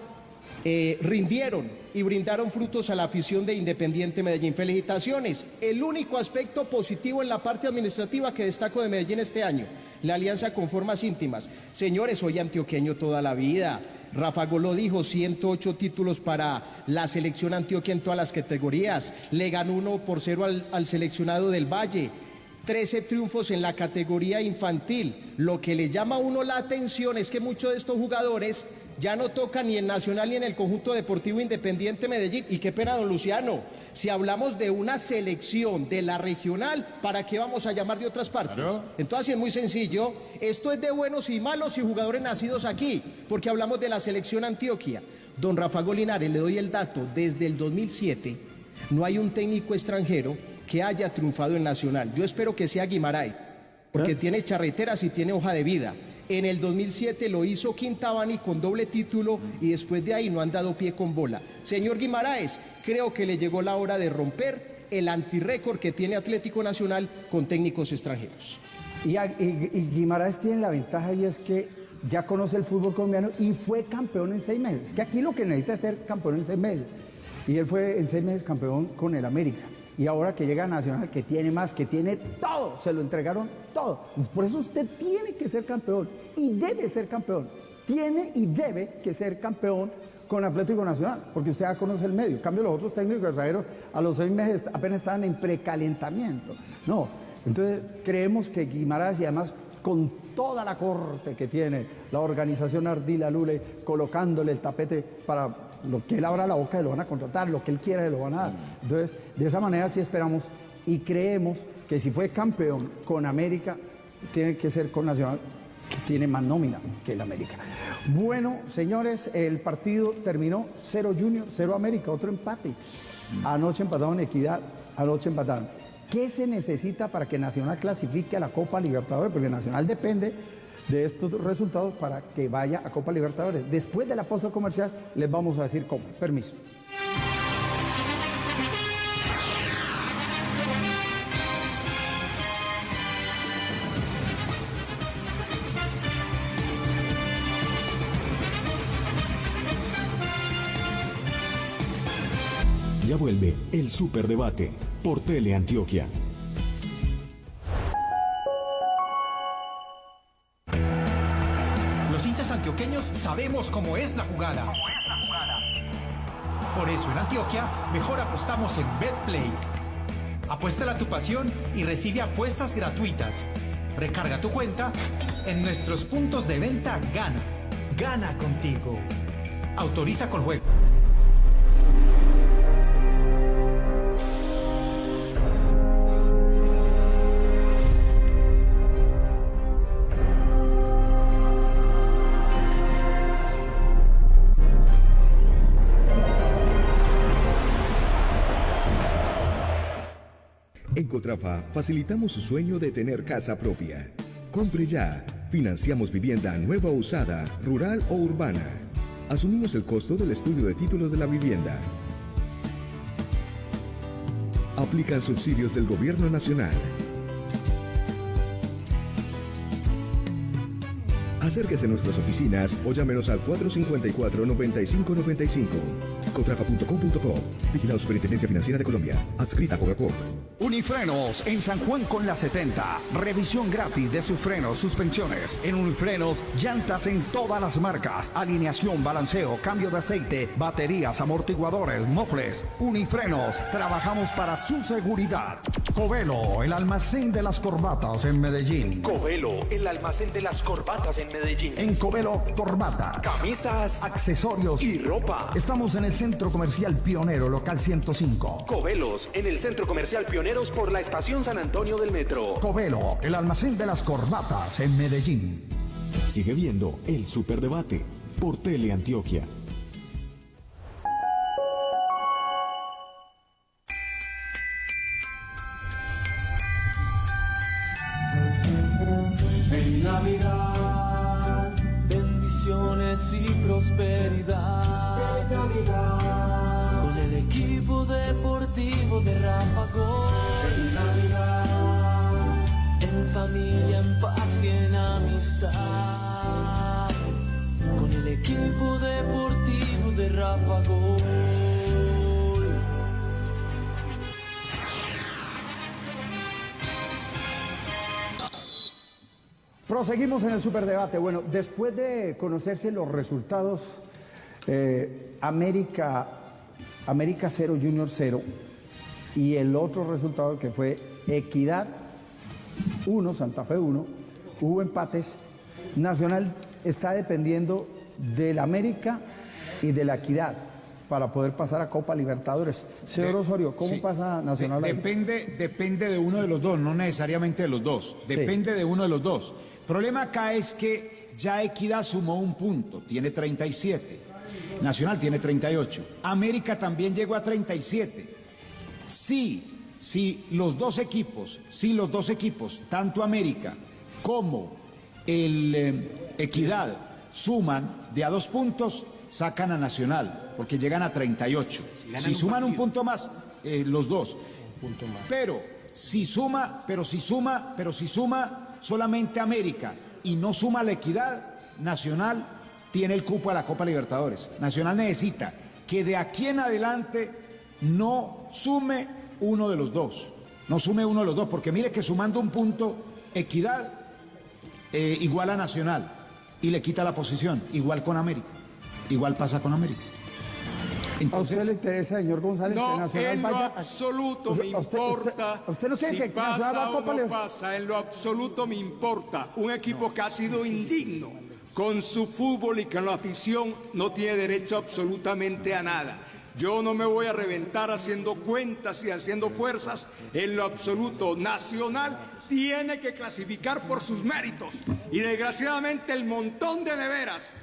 eh, rindieron y brindaron frutos a la afición de Independiente Medellín. Felicitaciones. El único aspecto positivo en la parte administrativa que destaco de Medellín este año, la alianza con formas íntimas. Señores, soy antioqueño toda la vida. Rafa Gol lo dijo, 108 títulos para la selección antioquia en todas las categorías. Le ganó uno por cero al, al seleccionado del Valle. 13 triunfos en la categoría infantil. Lo que le llama a uno la atención es que muchos de estos jugadores ya no tocan ni en Nacional ni en el conjunto deportivo independiente Medellín. Y qué pena, don Luciano, si hablamos de una selección de la regional, ¿para qué vamos a llamar de otras partes?
Claro.
Entonces es muy sencillo. Esto es de buenos y malos y jugadores nacidos aquí, porque hablamos de la selección Antioquia. Don Rafa Golinares, le doy el dato, desde el 2007 no hay un técnico extranjero que haya triunfado en Nacional. Yo espero que sea Guimaray, porque tiene charreteras y tiene hoja de vida. En el 2007 lo hizo Quintabani con doble título y después de ahí no han dado pie con bola. Señor Guimaraes, creo que le llegó la hora de romper el antirrécord que tiene Atlético Nacional con técnicos extranjeros.
Y, y- y Guimaraes tiene la ventaja y es que ya conoce el fútbol colombiano y fue campeón en seis meses. Que aquí lo que necesita es ser campeón en seis meses. Y él fue en seis meses campeón con el América. Y ahora que llega Nacional, que tiene más, que tiene todo, se lo entregaron todo. Por eso usted tiene que ser campeón y debe ser campeón. Tiene y debe que ser campeón con Atlético Nacional, porque usted ya conoce el medio. En cambio, los otros técnicos extranjeros a los seis meses apenas estaban en precalentamiento. No, entonces creemos que Guimaraes y además con toda la corte que tiene la organización Ardila Lule, colocándole el tapete para lo que él abra la boca, lo van a contratar, lo que él quiera, lo van a dar. Entonces, de esa manera sí esperamos y creemos que si fue campeón con América, tiene que ser con Nacional, que tiene más nómina que el América. Bueno, señores, el partido terminó 0 Junior, 0 América, otro empate. Anoche empataron Equidad, anoche empataron. ¿Qué se necesita para que Nacional clasifique a la Copa Libertadores? Porque Nacional depende de estos resultados para que vaya a Copa Libertadores. Después de la pausa comercial les vamos a decir cómo. Permiso.
Ya vuelve el Superdebate por Teleantioquia.
Antioquia. Sabemos cómo es la jugada. Por eso en Antioquia mejor apostamos en BetPlay. Apuéstala a tu pasión y recibe apuestas gratuitas. Recarga tu cuenta en nuestros puntos de venta Gana. Gana contigo. Autoriza con juego.
En Cotrafa facilitamos su sueño de tener casa propia. Compre ya. Financiamos vivienda nueva o usada, rural o urbana. Asumimos el costo del estudio de títulos de la vivienda. Aplican subsidios del Gobierno Nacional. Acérquese a nuestras oficinas o llámenos al 454-9595. Cotrafa.com.co. Vigilado Superintendencia Financiera de Colombia. Adscrita a Coca-Cola.
Unifrenos en San Juan con la 70. Revisión gratis de sus frenos, suspensiones. En Unifrenos, llantas en todas las marcas. Alineación, balanceo, cambio de aceite, baterías, amortiguadores, mofles. Unifrenos, trabajamos para su seguridad. Covelo, el almacén de las corbatas en Medellín.
Covelo, el almacén de las corbatas en Medellín.
En Covelo, corbata,
Camisas,
accesorios
y ropa.
Estamos en el Centro Comercial Pionero, local 105.
Covelos, en el Centro Comercial Pioneros por la Estación San Antonio del Metro.
Covelo, el almacén de las corbatas en Medellín.
Sigue viendo el Superdebate por Teleantioquia.
En
Proseguimos en el superdebate. Bueno, después de conocerse los resultados, eh, América, América 0, Junior 0, y el otro resultado que fue Equidad 1, Santa Fe 1, hubo empates. Nacional está dependiendo del América y de la Equidad para poder pasar a Copa Libertadores. Señor Osorio, ¿cómo
Sí.
pasa Nacional
De- depende, depende de uno de los dos, no necesariamente de los dos. Depende de uno de los dos. problema acá es que ya Equidad sumó un punto, tiene 37. Nacional tiene 38. América también llegó a 37. Sí, si los dos equipos, si los dos equipos, tanto América como el eh, Equidad, suman de a dos puntos, sacan a Nacional, porque llegan a 38.
ganan
Si
un
suman un
partido.
punto más, eh, los dos. Pero si suma, pero si suma, pero si suma solamente América y no suma la equidad, Nacional tiene el cupo a la Copa Libertadores. Nacional necesita que de aquí en adelante no sume uno de los dos. No sume uno de los dos, porque mire que sumando un punto, equidad eh, igual a Nacional y le quita la posición, igual con América. Igual pasa con América.
¿A usted le interesa, señor González, que
No,
Nacional
en lo absoluto me
usted-
importa.
usted- usted no quiere
si
que
pasa
va a
o no pasa, en lo absoluto me importa. Un equipo que ha sido indigno con su fútbol y con la afición no tiene derecho absolutamente a nada. Yo no me voy a reventar haciendo cuentas y haciendo fuerzas. En lo absoluto, Nacional tiene que clasificar por sus méritos. Y desgraciadamente el montón de neveras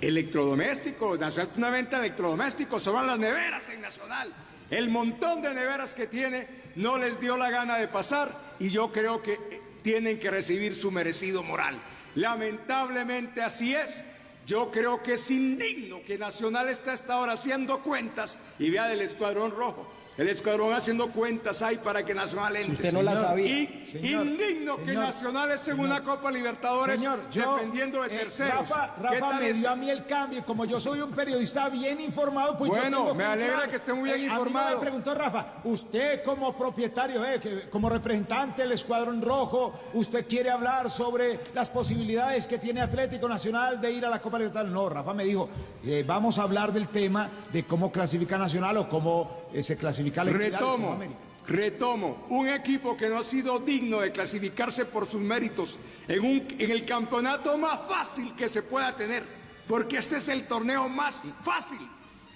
electrodomésticos, Nacional una venta de electrodomésticos, son las neveras en Nacional. El montón de neveras que tiene no les dio la gana de pasar y yo creo que eh, tienen que recibir su merecido moral. Lamentablemente así es. Yo creo que es indigno que Nacional esté hasta ahora haciendo cuentas y vea del Escuadrón Rojo El escuadrón haciendo cuentas ahí para que Nacional entre.
usted no la sabía.
Y
Señor,
indigno que Nacional esté en una Copa Libertadores
Señor, yo,
dependiendo de
eh,
terceros.
Rafa,
¿Qué
Rafa
tal
me dio a mí el cambio y como yo soy un periodista bien informado, pues yo tengo
me alegra
entrar.
que esté muy bien
Eh, A mí
informado.
me preguntó Rafa, usted como propietario, eh, que- como representante del Escuadrón Rojo, ¿usted quiere hablar sobre las posibilidades que tiene Atlético Nacional de ir a la Copa Libertadores? No, Rafa me dijo, eh, vamos a hablar del tema de cómo clasifica Nacional o cómo eh, se clasifica la Equidad de Copa
Retomo,
América.
retomo. Un equipo que no ha sido digno de clasificarse por sus méritos en, un, en el campeonato más fácil que se pueda tener, porque este es el torneo más fácil.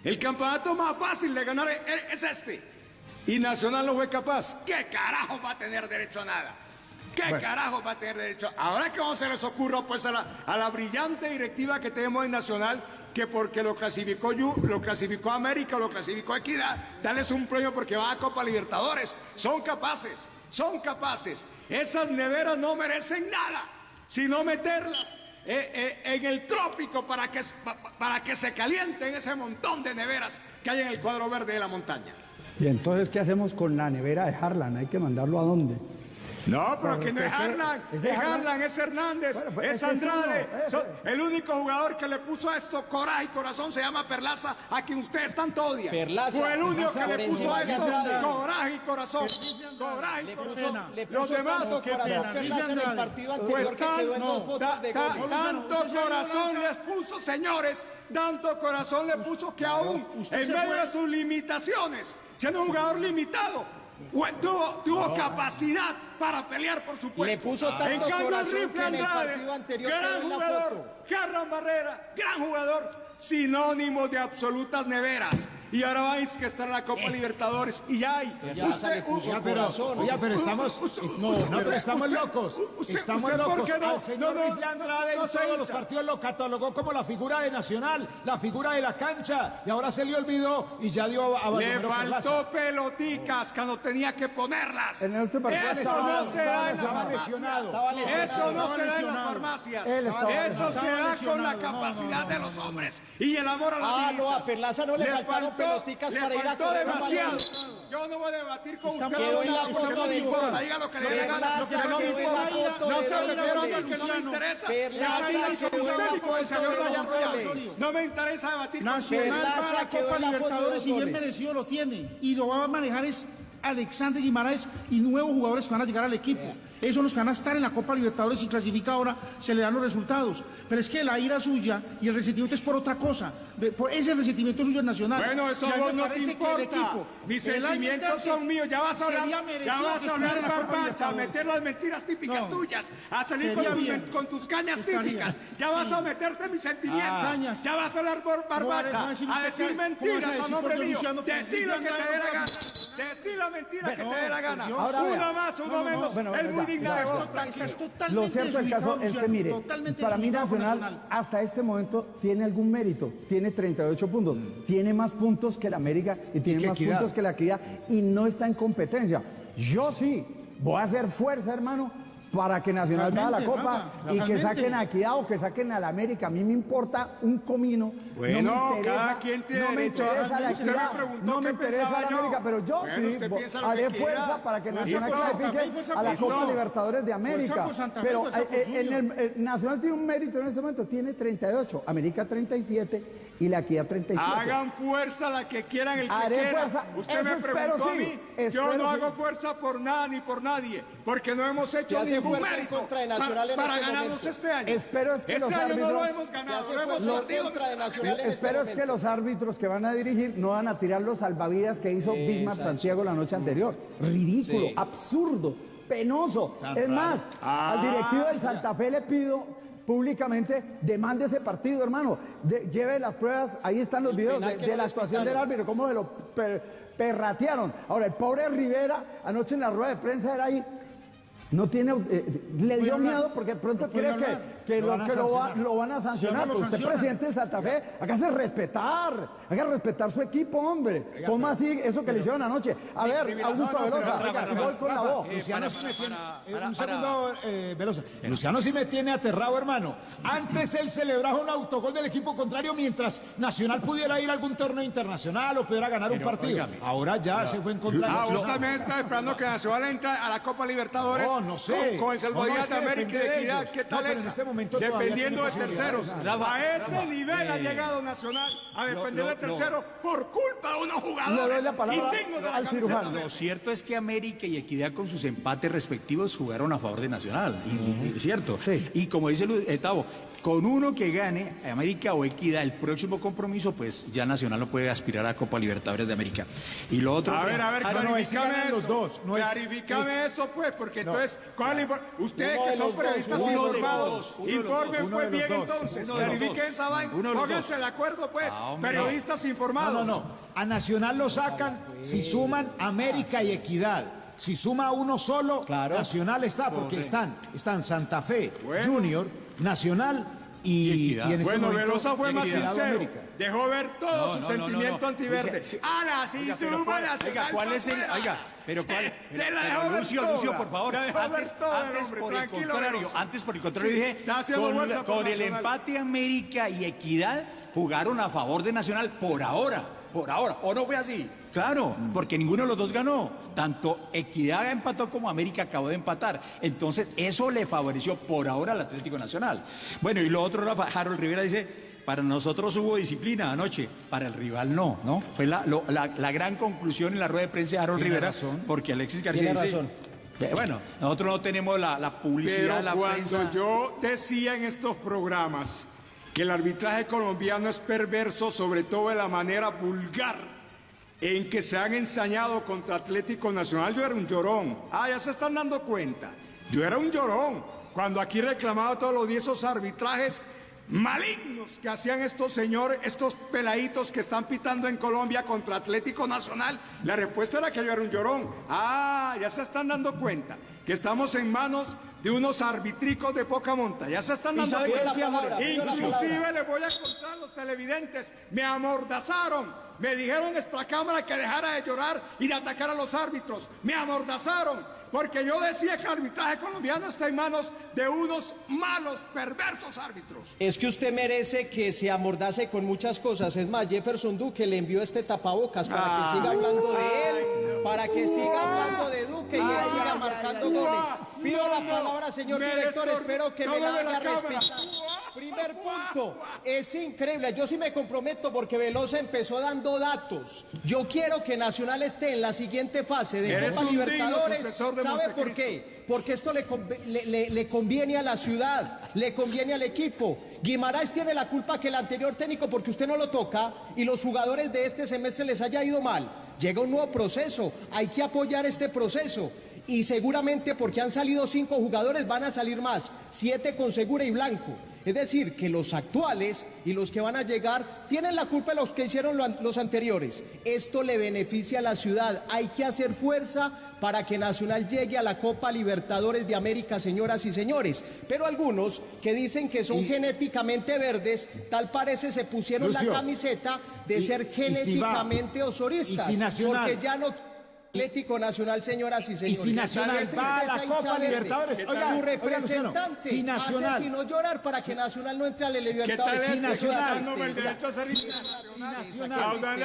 El campeonato más fácil de ganar es es este. Y Nacional no fue capaz. ¿Qué carajo va a tener derecho a nada? ¿Qué carajo va a tener derecho? Ahora que no se les ocurra pues a la, a la brillante directiva que tenemos en Nacional, que porque lo clasificó Yu- lo clasificó América, lo clasificó Equidad, darles un premio porque va a Copa Libertadores. Son capaces, son capaces. Esas neveras no merecen nada, sino meterlas eh, eh, en el trópico para que, pa- pa- para que se calienten ese montón de neveras que hay en el cuadro verde de la montaña.
Y entonces, ¿qué hacemos con la nevera de Harlan? ¿Hay que mandarlo a dónde?
No, pero que no es Harlan, es
Harlan-
es Hernández,
Bueno, pues
es Andrade.
uno,
el único jugador que le puso a esto coraje y corazón se llama Perlaza, a quien ustedes tanto odian.
Perlaza,
Fue el único
Perlaza,
que le puso a esto
Andrade.
coraje y corazón. Coraje y
Le
corazón.
puso,
Los demás,
qué pena,
Perlaza en el partido anterior
pues
que quedó en
tan-
dos fotos
ta-
de
tanto corazón les puso, señores, tanto corazón le puso que aún, en medio de sus limitaciones, siendo un jugador limitado, tuvo, tuvo capacidad para pelear por su puesto.
Le puso tanto
en cambio,
corazón
Rifle
que en el
Andrade,
partido anterior
gran jugador,
foto.
Garran Barrera, gran jugador, sinónimo de absolutas neveras. Y ahora vais que está en la Copa Libertadores y hay.
Puso
Oiga, pero,
corazón.
oiga, pero estamos,
Usted-
no,
usted-
no, pero estamos
usted-
locos,
usted-
estamos
usted, ¿por
locos. Al señor
No,
Andrade
no
en todos los partidos lo catalogó como la figura de Nacional, la figura de la cancha, y ahora se le olvidó y ya dio a
Le faltó peloticas cuando tenía que ponerlas.
En el último partido
Eso
estaba-
no se da en
estaba
las
lesionado.
farmacias. Eso no se da en las farmacias. Eso se da con la capacidad
no,
de
no,
los
no, no.
hombres y el amor a las
Ah, no, a Perlaza no le faltaron peloticas
le
para ir a correr
demasiado. Yo no voy a debatir con usted.
quedó en la foto
no me
de
importa.
gol.
Diga lo que le dé la gana.
Perlaza
Lo que no me importa. No se me pregunte
goles.
que no me interesa.
Perlaza quedó en la foto de.
No me interesa debatir con
Nacional va a la Copa Libertadores y bien merecido lo tiene. Y lo va a manejar es Alexander Guimaraes y nuevos jugadores que van a llegar al equipo. Esos los que van a estar en la Copa Libertadores y clasifica ahora, se le dan los resultados. Pero es que la ira suya y el resentimiento es por otra cosa. De- por ese resentimiento suyo es nacional.
Bueno, eso
a
vos no te importa.
equipo,
Mis sentimientos son míos. Ya vas a hablar, ya vas a hablar barbacha, a meter las mentiras típicas
No.
tuyas, a salir con tus, con tus cañas
Estaría.
típicas. Ya vas a meterte mis sentimientos.
Cañas.
Ya vas a hablar por
¿Cómo va a
barbacha,
decir
a decir
a
mentiras a nombre mío.
Que
Decí lo que te dé la gana. Decí la mentira que
No,
te dé la
por
gana.
Dios.
Ahora
Uno
vea.
más, uno
No, no, no.
menos.
Bueno,
Es muy
estás
Lo
totalmente
cierto del caso es que, mire, para mí
con
Nacional hasta este momento tiene algún mérito, tiene 38 puntos, tiene más puntos que la América y tiene más
Equidad.
puntos que la Equidad y no está en competencia. Yo sí, voy a hacer fuerza, hermano, para que Nacional vaya a la Copa
Rafa,
y que saquen a Equidad o que saquen a la América. A mí me importa un comino.
Bueno,
no me interesa,
cada quien tiene
no me
derecho a-
interesa la Equidad, no me interesa la
yo.
América, pero yo
Bueno,
sí haré fuerza para que Nacional clasifique a la Copa
Junior.
Libertadores de América.
Fe,
Pero
por
eh, en el, el Nacional tiene un mérito en este momento, tiene 38, América 37 y la Equidad 37.
Hagan fuerza la que quieran, el que
Haré
quiera.
fuerza.
Usted
Eso
me
espero,
preguntó a
sí.
mí. Yo no
sí.
hago fuerza por nada ni por nadie, porque no hemos hecho ningún mérito
contra
pa-
Nacional en
para
este
ganarnos
momento.
este año.
Espero es que
este
los
año no lo
árbitros-
hemos ganado, lo hemos perdido.
contra de Nacional en este
Espero es que los árbitros que van a dirigir no van a tirar los salvavidas que hizo Bismar Santiago la noche anterior. Ridículo, absurdo, penoso. es más, al directivo del Santa Fe le pido públicamente demande ese partido, hermano. De- lleve las pruebas, ahí están los videos de, la actuación del árbitro, cómo se lo per- perratearon. Ahora, el pobre Rivera, anoche en la rueda de prensa era ahí. No tiene, eh, le dio
hablar.
miedo porque de pronto cree
hablar.
que
Lo
lo,
van a
que lo, va-
sancionar.
lo van a sancionar.
Sí, no lo
Pero usted, presidente de Santa Fe, hágase respetar, haga respetar su equipo, hombre. ¿Cómo así eso que le hicieron anoche? A ver, Augusto
No, no,
Velosa,
pero, Rafa,
con la voz.
Luciano
para-
sí me tiene- eh, un segundo, eh, Velosa. Luciano sí me tiene aterrado, hermano. Antes él celebraba un autogol del equipo contrario mientras Nacional pudiera ir a algún torneo internacional o pudiera ganar un partido. Ahora ya se fue en contra
Ah,
Nacional.
también estás esperando que Nacional entre a la Copa Libertadores.
No, no sé.
Con, el Salvador
es
de
que
América y Equidad. ¿Qué tal
No,
Dependiendo de terceros. a ese nivel ha llegado Nacional a depender de terceros por culpa de unos jugadores.
doy la palabra
indignos de la
cirujano.
Lo cierto es que América y Equidad con sus empates respectivos jugaron a favor de Nacional, y, y- es cierto.
Sí.
Y como dice Lu- eh, Tavo, con uno que gane América o Equidad el próximo compromiso, pues ya Nacional no puede aspirar a Copa Libertadores de América. Y lo otro...
A ver, a ver,
Ah, no, no, es
eso.
los dos, no es-
eso, pues, porque entonces, ¿cuál ustedes que son periodistas informados,
dos, uno de los
informen pues bien
dos,
entonces, clarifiquen esa vaina, pónganse de acuerdo, pues,
Ah,
periodistas
No,
informados.
no, no. A Nacional lo sacan si suman América y Equidad. Si suma uno solo,
Claro.
Nacional está, porque están, están Santa Fe,
Bueno.
Junior, Nacional y,
Y Equidad.
y en este
Bueno,
momento,
Velosa fue más sincero. Dejó ver todo
No,
su
no,
sentimiento
no, no.
antiverde.
Dice, sí.
¡Hala, sí,
Oiga, pero
suma
cuál-
Nacional
oiga, ¿cuál es el- oiga, pero cuál- pero-
la
pero
dejó ver
Lucio,
toda.
Lucio, por favor,
La dejó ver
antes, antes por el contrario, antes por el contrario
Sí,
dije, con, con el empate América y Equidad jugaron a favor de Nacional por ahora, por ahora, ¿o no fue así? Claro, porque ninguno de los dos ganó. Tanto Equidad empató como América acabó de empatar. Entonces, eso le favoreció por ahora al Atlético Nacional. Bueno, y lo otro, Rafa, Harold Rivera dice, para nosotros hubo disciplina anoche, para el rival no, ¿no? Fue la, lo- la- la gran conclusión en la rueda de prensa de Harold
Tiene
Rivera,
razón.
porque Alexis García
Tiene
dice...
razón.
bueno, nosotros no tenemos la, la publicidad,
Pero
la
cuando
prensa...
yo decía en estos programas que el arbitraje colombiano es perverso, sobre todo de la manera vulgar en que se han ensañado contra Atlético Nacional, yo era un llorón. Ah, ya se están dando cuenta. Yo era un llorón. Cuando aquí reclamaba todos los días esos arbitrajes malignos que hacían estos señores, estos peladitos que están pitando en Colombia contra Atlético Nacional, la respuesta era que yo era un llorón. Ah, ya se están dando cuenta que estamos en manos de unos arbitricos de poca monta. Ya se están
¿Y
dando cuenta.
Moreno?
Inclusive les voy a contar a los televidentes, me amordazaron, me dijeron esta cámara que dejara de llorar y de atacar a los árbitros, me amordazaron. Porque yo decía que el arbitraje colombiano está en manos de unos malos, perversos árbitros.
Es que usted merece que se amordace con muchas cosas. Es más, Jefferson Duque le envió este tapabocas para
Ah.
que siga hablando de él, para que siga hablando de Duque y él siga marcando goles. Pido la palabra, señor director, espero que me la haga respetar. Primer punto, es increíble. Yo sí me comprometo porque Velosa empezó dando datos. Yo quiero que Nacional esté en la siguiente fase de Copa Libertadores. ¿Sabe por qué? Porque esto le- le- le conviene a la ciudad, le conviene al equipo. Guimaraes tiene la culpa que el anterior técnico, porque usted no lo toca, y los jugadores de este semestre les haya ido mal. Llega un nuevo proceso, hay que apoyar este proceso. Y seguramente porque han salido cinco jugadores van a salir más, siete con Segura y Blanco. Es decir, que los actuales y los que van a llegar tienen la culpa de los que hicieron los anteriores. Esto le beneficia a la ciudad. Hay que hacer fuerza para que Nacional llegue a la Copa Libertadores de América, señoras y señores. Pero algunos que dicen que son genéticamente verdes, tal parece se pusieron
Lucio,
la camiseta de
y-
ser
y si va-
genéticamente osoristas.
y si Nacional-
Porque ya no... Atlético Nacional, señoras y
Y
señores.
si Nacional va a la Copa
verde.
Libertadores,
Tu
oiga, oiga, Luciano,
representante
si Nacional-
hace sino llorar para que Nacional no entre a la
¿Qué tal
Libertadores.
es
si
que
Nacional-
el derecho a ser
Si Nacional-
nacional?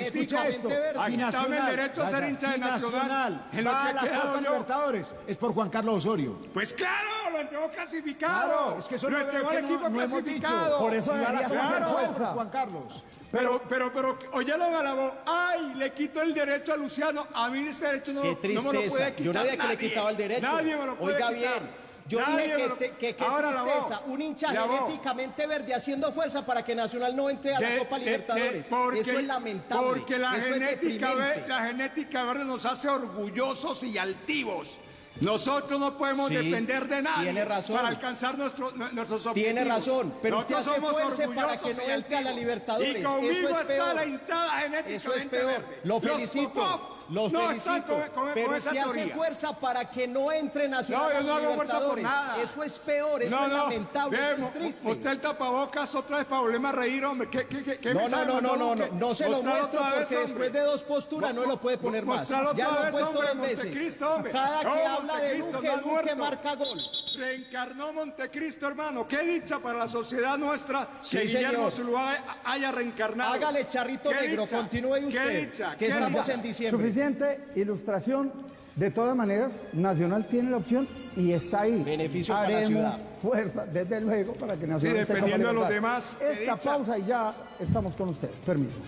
Escucha esto, si
Aquí está el
Nacional,
derecho a ser hincha de Nacional,
Nacional va
que
a la Copa
yo.
Libertadores, es por Juan Carlos Osorio.
Pues claro, lo entregó clasificado.
Claro, es que eso
lo entregó al equipo clasificado.
Por eso
va a la Copa Juan Carlos.
Pero, pero, pero, oyeron a la voz, ay, le quito el derecho a Luciano, a mí ese derecho no,
Qué
no me lo puede quitar
Yo no dije que le quitaba el derecho.
Nadie me lo puede
Oiga
quitar.
bien. Yo
Nadie
dije que,
lo-
te- que
Ahora voz.
tristeza. Un hincha genéticamente verde haciendo fuerza para que Nacional no entre a la
De-
Copa Libertadores.
de- porque-
Eso es lamentable.
Porque la
Eso es
genética, ve- la genética verde nos hace orgullosos y altivos. Nosotros no podemos
Sí,
depender de nadie
tiene razón.
para alcanzar nuestro- nu- nuestros objetivos.
Tiene razón, pero usted hace
somos
fuerza para que no entre a la. Libertadores.
Y conmigo
Eso es
está
peor.
la hinchada genéticamente
Eso es peor.
verde.
Lo
Los
felicito. Los
no
felicito,
con, con-
pero
con esa
usted hace
teoría.
fuerza para que no entre Nacional
No, yo
a
no hago fuerza por nada.
Eso es peor, eso
no,
es
no.
lamentable,
Ve,
eso es triste.
Mostrar el tapabocas otra vez para volverme a reír, hombre. ¿Qué, qué, qué, qué
No, no, no, no, no,
Duque?
no se lo muestro
vez,
porque
hombre.
después de dos posturas no lo puede poner más. Ya lo he
vez,
puesto
hombre,
dos veces. Cada que
No,
habla de Duque,
no
Duque marca gol.
Reencarnó Montecristo, hermano. Qué dicha para la sociedad nuestra
Sí,
que Guillermo
señor.
Zuluaga haya reencarnado.
Hágale charrito
Qué
negro,
dicha,
continúe
qué
usted,
dicha,
que
qué
estamos
dicha.
en diciembre.
Suficiente ilustración. De todas maneras, Nacional tiene la opción y está ahí.
Beneficio para la
Haremos
ciudad.
fuerza, desde luego, para que Nacional
Sí,
esté
dependiendo de los demás,
Esta pausa y ya estamos con ustedes. Permiso.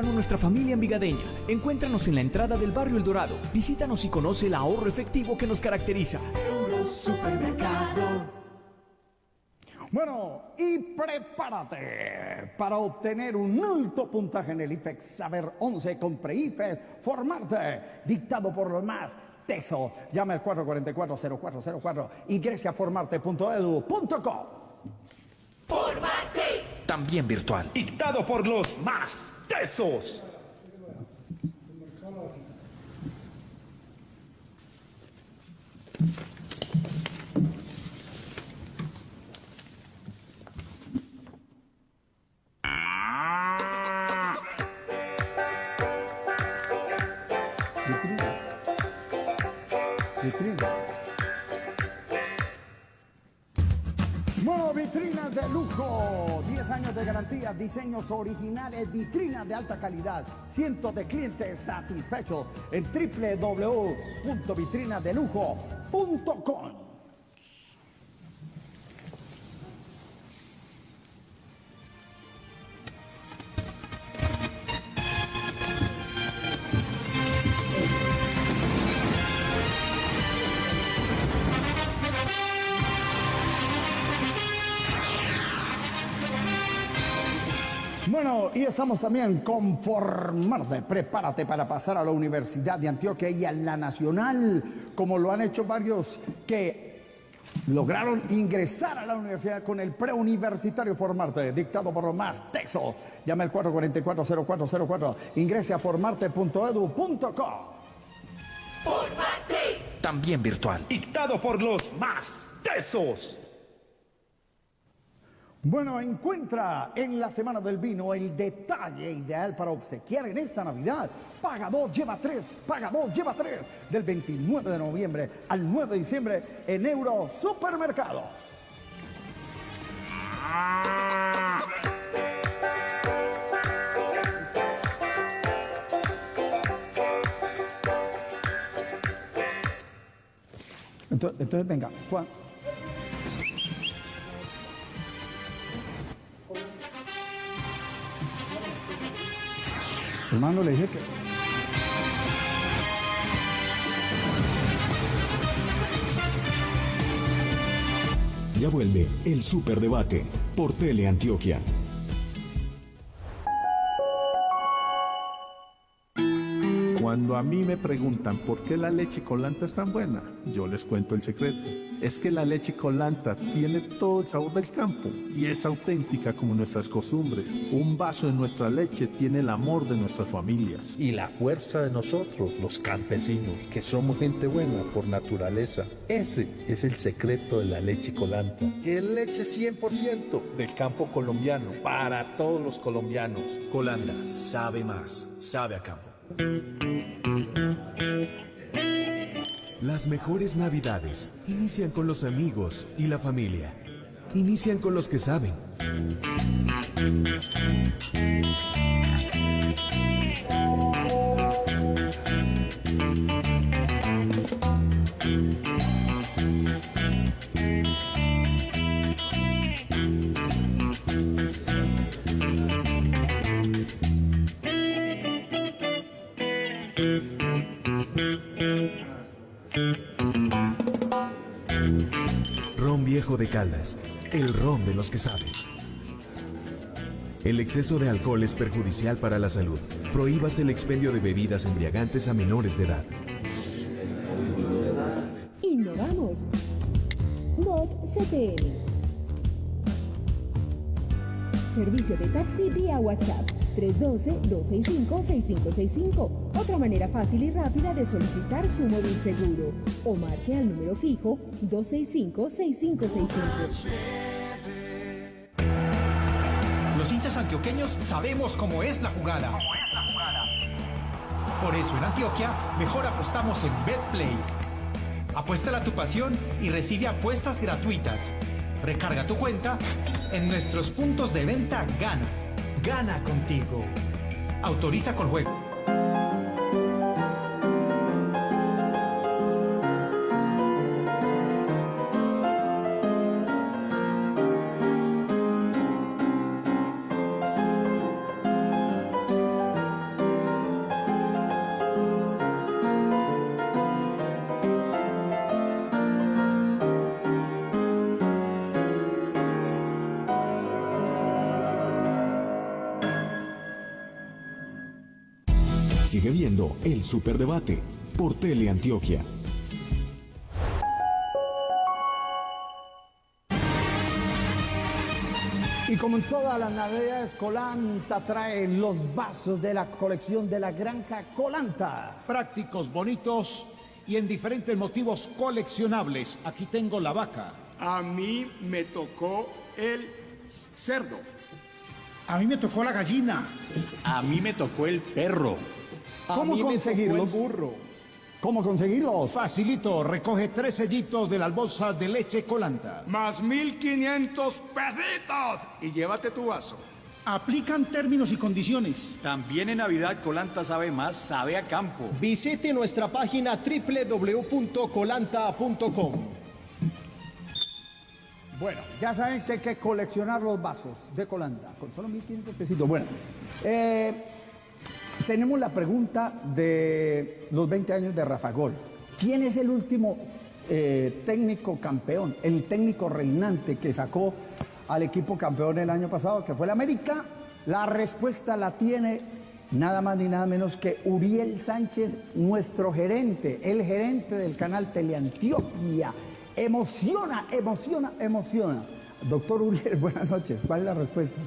Nuestra familia envigadeña. Encuéntranos en la entrada del barrio El Dorado. Visítanos y conoce el ahorro efectivo que nos caracteriza.
Euro Supermercado.
Bueno, y prepárate para obtener un alto puntaje en el IFEX Saber 11 con PreIFES Formarte, dictado por los más tesos. Llama al 444-0404, ingrese a formarte.edu.co.
También virtual.
Dictado por los más tesos.
Diseños originales, vitrinas de alta calidad, cientos de clientes satisfechos en www.vitrinadelujo.com. estamos también con Formarte. Prepárate para pasar a la Universidad de Antioquia y a la Nacional, como lo han hecho varios que lograron ingresar a la universidad con el preuniversitario Formarte, dictado por los más texos. Llama al 444-0404. Ingrese a formarte.edu.co.
También virtual.
Dictado por los más tesos.
Bueno, encuentra en la Semana del Vino el detalle ideal para obsequiar en esta Navidad. Paga dos, lleva tres, paga dos, lleva tres. Del 29 de noviembre al 9 de diciembre en Euro Supermercado. Entonces, entonces venga, Juan. Hermano, le que...
Ya vuelve el Superdebate por Teleantioquia.
Cuando a mí me preguntan por qué la leche colanta es tan buena, yo les cuento el secreto. Es que la leche colanta tiene todo el sabor del campo y es auténtica como nuestras costumbres. Un vaso de nuestra leche tiene el amor de nuestras familias.
Y la fuerza de nosotros, los campesinos, que somos gente buena por naturaleza. Ese es el secreto de la leche colanta. Que es leche 100% del campo colombiano, para todos los colombianos.
Colanda, sabe más, sabe a campo.
Las mejores navidades inician con los amigos y la familia. Inician con los que saben. El ron de los que saben. El exceso de alcohol es perjudicial para la salud. Prohíbas el expendio de bebidas embriagantes a menores de edad.
Servicio de taxi vía WhatsApp 312-265-6565. Otra manera fácil y rápida de solicitar su móvil seguro. O marque al número fijo 265-6565.
Los hinchas antioqueños sabemos cómo es la jugada. Por eso en Antioquia mejor apostamos en BetPlay. Apuéstala a tu pasión y recibe apuestas gratuitas. Recarga tu cuenta en nuestros puntos de venta Gana. Gana contigo. Autoriza con juego.
Superdebate por Teleantioquia.
Y como en todas las navidades, Colanta trae los vasos de la colección de la granja Colanta.
Prácticos, bonitos y en diferentes motivos coleccionables. Aquí tengo la vaca.
A mí me tocó el cerdo.
A mí me tocó la gallina.
A mí me tocó el perro.
¿Cómo conseguirlos? ¿Cómo conseguirlos?
Facilito, recoge tres sellitos de las bolsas de leche colanta.
Más 1500 pesitos. Y llévate tu vaso.
Aplican términos y condiciones.
También en Navidad Colanta sabe más, sabe a campo.
Visite nuestra página www.colanta.com.
Bueno, ya saben que hay que coleccionar los vasos de Colanta con solo 1500 pesitos. Bueno, eh, tenemos la pregunta de los 20 años de Rafa Gol. ¿Quién es el último eh, técnico campeón, el técnico reinante que sacó al equipo campeón el año pasado, que fue el América? La respuesta la tiene nada más ni nada menos que Uriel Sánchez, nuestro gerente, el gerente del canal Teleantioquia. Emociona, emociona, emociona. Doctor Uriel, buenas noches. ¿Cuál es la respuesta?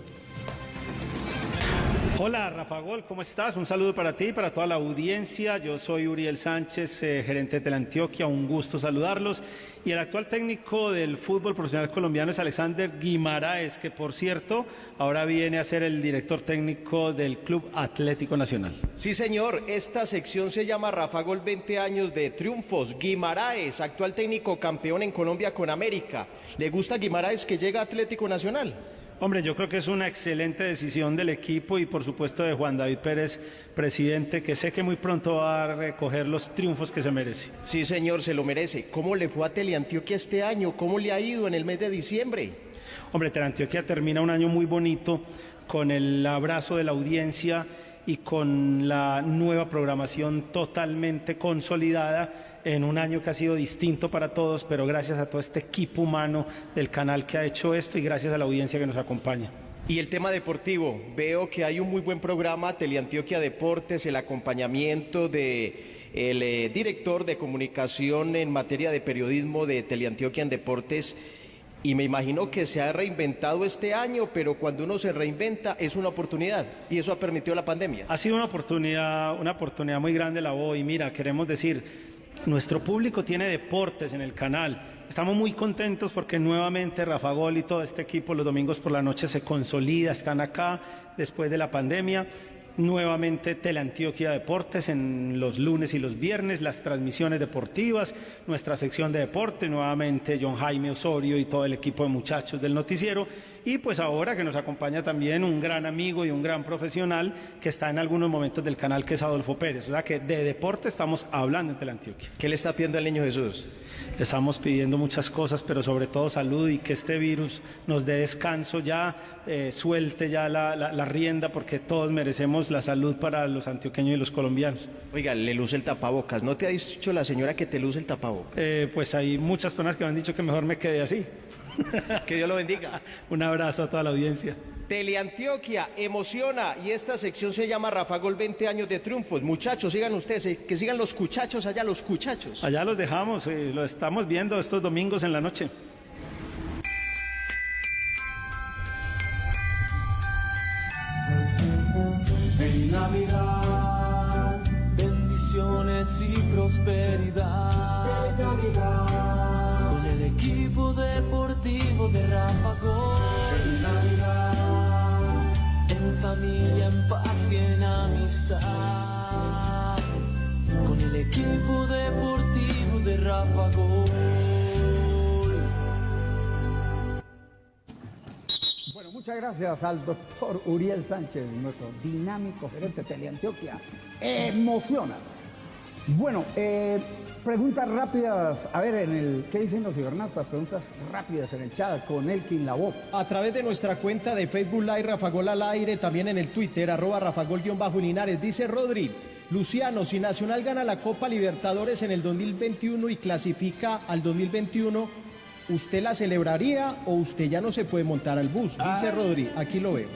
Hola Rafa Gol, ¿cómo estás? Un saludo para ti y para toda la audiencia. Yo soy Uriel Sánchez, eh, gerente de Teleantioquia, un gusto saludarlos. Y el actual técnico del fútbol profesional colombiano es Alexander Guimaraes, que por cierto ahora viene a ser el director técnico del Club Atlético Nacional.
Sí, señor, esta sección se llama Rafa Gol 20 años de triunfos. Guimaraes, actual técnico campeón en Colombia con América. ¿Le gusta Guimaraes que llega a Atlético Nacional?
Hombre, yo creo que es una excelente decisión del equipo y por supuesto de Juan David Pérez, presidente, que sé que muy pronto va a recoger los triunfos que se merece.
Sí, señor, se lo merece. ¿Cómo le fue a Teleantioquia este año? ¿Cómo le ha ido en el mes de diciembre?
Hombre, Teleantioquia termina un año muy bonito con el abrazo de la audiencia y con la nueva programación totalmente consolidada en un año que ha sido distinto para todos, pero gracias a todo este equipo humano del canal que ha hecho esto y gracias a la audiencia que nos acompaña.
Y el tema deportivo, veo que hay un muy buen programa, Teleantioquia Deportes, el acompañamiento de el eh, director de comunicación en materia de periodismo de Teleantioquia en Deportes. Y me imagino que se ha reinventado este año, pero cuando uno se reinventa es una oportunidad y eso ha permitido la pandemia.
Ha sido una oportunidad, una oportunidad muy grande la voz y mira, queremos decir, nuestro público tiene deportes en el canal. Estamos muy contentos porque nuevamente Rafa Gol y todo este equipo los domingos por la noche se consolida, están acá después de la pandemia. Nuevamente Teleantioquia Deportes en los lunes y los viernes, las transmisiones deportivas, nuestra sección de deporte, nuevamente John Jaime Osorio y todo el equipo de muchachos del noticiero. Y pues ahora que nos acompaña también un gran amigo y un gran profesional que está en algunos momentos del canal que es Adolfo Pérez. O sea que de deporte estamos hablando en Teleantioquia.
¿Qué le está pidiendo al niño Jesús?
Le estamos pidiendo muchas cosas, pero sobre todo salud y que este virus nos dé descanso ya, eh, suelte ya la, la, la, rienda, porque todos merecemos la salud para los antioqueños y los colombianos.
Oiga, le luce el tapabocas. ¿No te ha dicho la señora que te luce el tapabocas?
Eh, pues hay muchas personas que me han dicho que mejor me quede así.
que Dios lo bendiga.
Un abrazo a toda la audiencia.
Teleantioquia emociona y esta sección se llama Rafa Gol 20 años de triunfos. Muchachos, sigan ustedes, eh, que sigan los cuchachos allá, los cuchachos.
Allá los dejamos, eh, lo estamos viendo estos domingos en la noche.
En Navidad, bendiciones y prosperidad. En Navidad equipo deportivo de Rafa Gol. En Navidad, en familia, en paz y en amistad. Con el equipo deportivo de Rafa Gol.
Bueno, muchas gracias al doctor Uriel Sánchez, nuestro dinámico gerente de Teleantioquia. Emociona. Bueno, eh, preguntas rápidas. A ver, en el ¿qué dicen los cibernautas? Preguntas rápidas en el chat con Elkin Labo.
A través de nuestra cuenta de Facebook Live Rafagol al aire, también en el Twitter, arroba Rafagol-Linares, dice Rodri, Luciano, si Nacional gana la Copa Libertadores en el 2021 y clasifica al 2021, ¿usted la celebraría o usted ya no se puede montar al bus? Dice Rodri, aquí lo veo.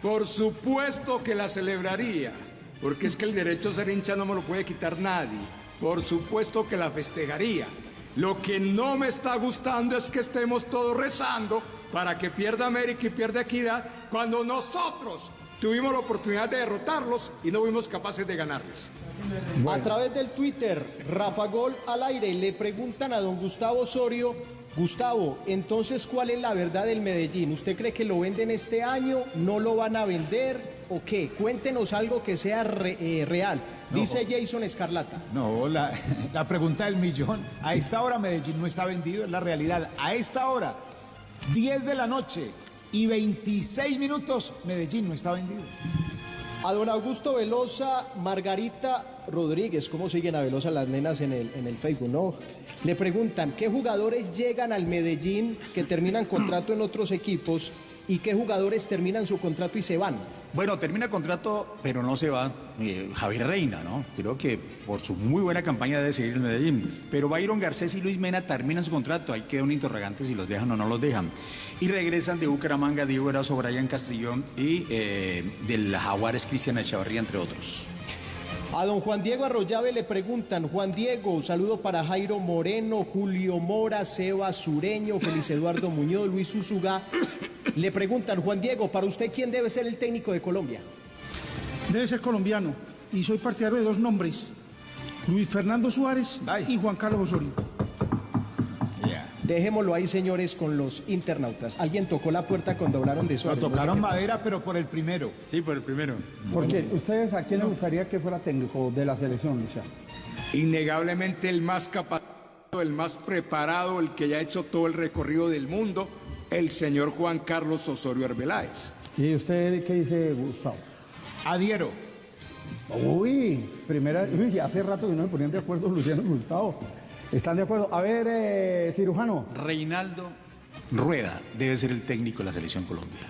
Por supuesto que la celebraría, porque es que el derecho a ser hincha no me lo puede quitar nadie. Por supuesto que la festejaría. Lo que no me está gustando es que estemos todos rezando para que pierda América y pierda Equidad cuando nosotros tuvimos la oportunidad de derrotarlos y no fuimos capaces de ganarles.
A través del Twitter, Rafa Gol al aire, le preguntan a don Gustavo Osorio, Gustavo, entonces, ¿cuál es la verdad del Medellín? ¿Usted cree que lo venden este año? ¿No lo van a vender? ¿O qué? Cuéntenos algo que sea re- eh, real. Dice Jason Escarlata.
No, la, la pregunta del millón. A esta hora Medellín no está vendido, es la realidad. A esta hora, 10 de la noche y 26 minutos, Medellín no está vendido.
A don Augusto Velosa, Margarita Rodríguez, ¿cómo siguen a Velosa las nenas en el, en el Facebook, no? Le preguntan, ¿qué jugadores llegan al Medellín que terminan contrato en otros equipos y qué jugadores terminan su contrato y se van?
Bueno, termina contrato, pero no se va eh, Javier Reina, ¿no? Creo que por su muy buena campaña debe seguir en Medellín. Pero Byron Garcés y Luis Mena terminan su contrato. Ahí queda un interrogante si los dejan o no los dejan. Y regresan de Bucaramanga, Diego Erazo, Brian Castrillón y eh, del Jaguares Cristian Echavarría, entre otros.
A don Juan Diego Arroyave le preguntan, Juan Diego, saludo para Jairo Moreno, Julio Mora, Seba Sureño, Feliz Eduardo Muñoz, Luis Usuga. Le preguntan, Juan Diego, para usted, ¿quién debe ser el técnico de Colombia?
Debe ser colombiano y soy partidario de dos nombres, Luis Fernando Suárez y Juan Carlos Osorio.
Dejémoslo ahí, señores, con los internautas. Alguien tocó la puerta cuando hablaron de Suárez.
Lo
No sé
tocaron madera, pero por el primero.
Sí, por el primero.
Porque ustedes, ¿a quién le gustaría que fuera técnico de la selección, Luciano?
Innegablemente el más capacitado, el más preparado, el que ya ha hecho todo el recorrido del mundo, el señor Juan Carlos Osorio Arbeláez.
¿Y usted qué dice, Gustavo?
Adhiero.
Uy, primera, uy, hace rato que no me ponían de acuerdo Luciano y Gustavo. ¿Están de acuerdo? A ver, eh, cirujano.
Reinaldo Rueda debe ser el técnico de la selección Colombia.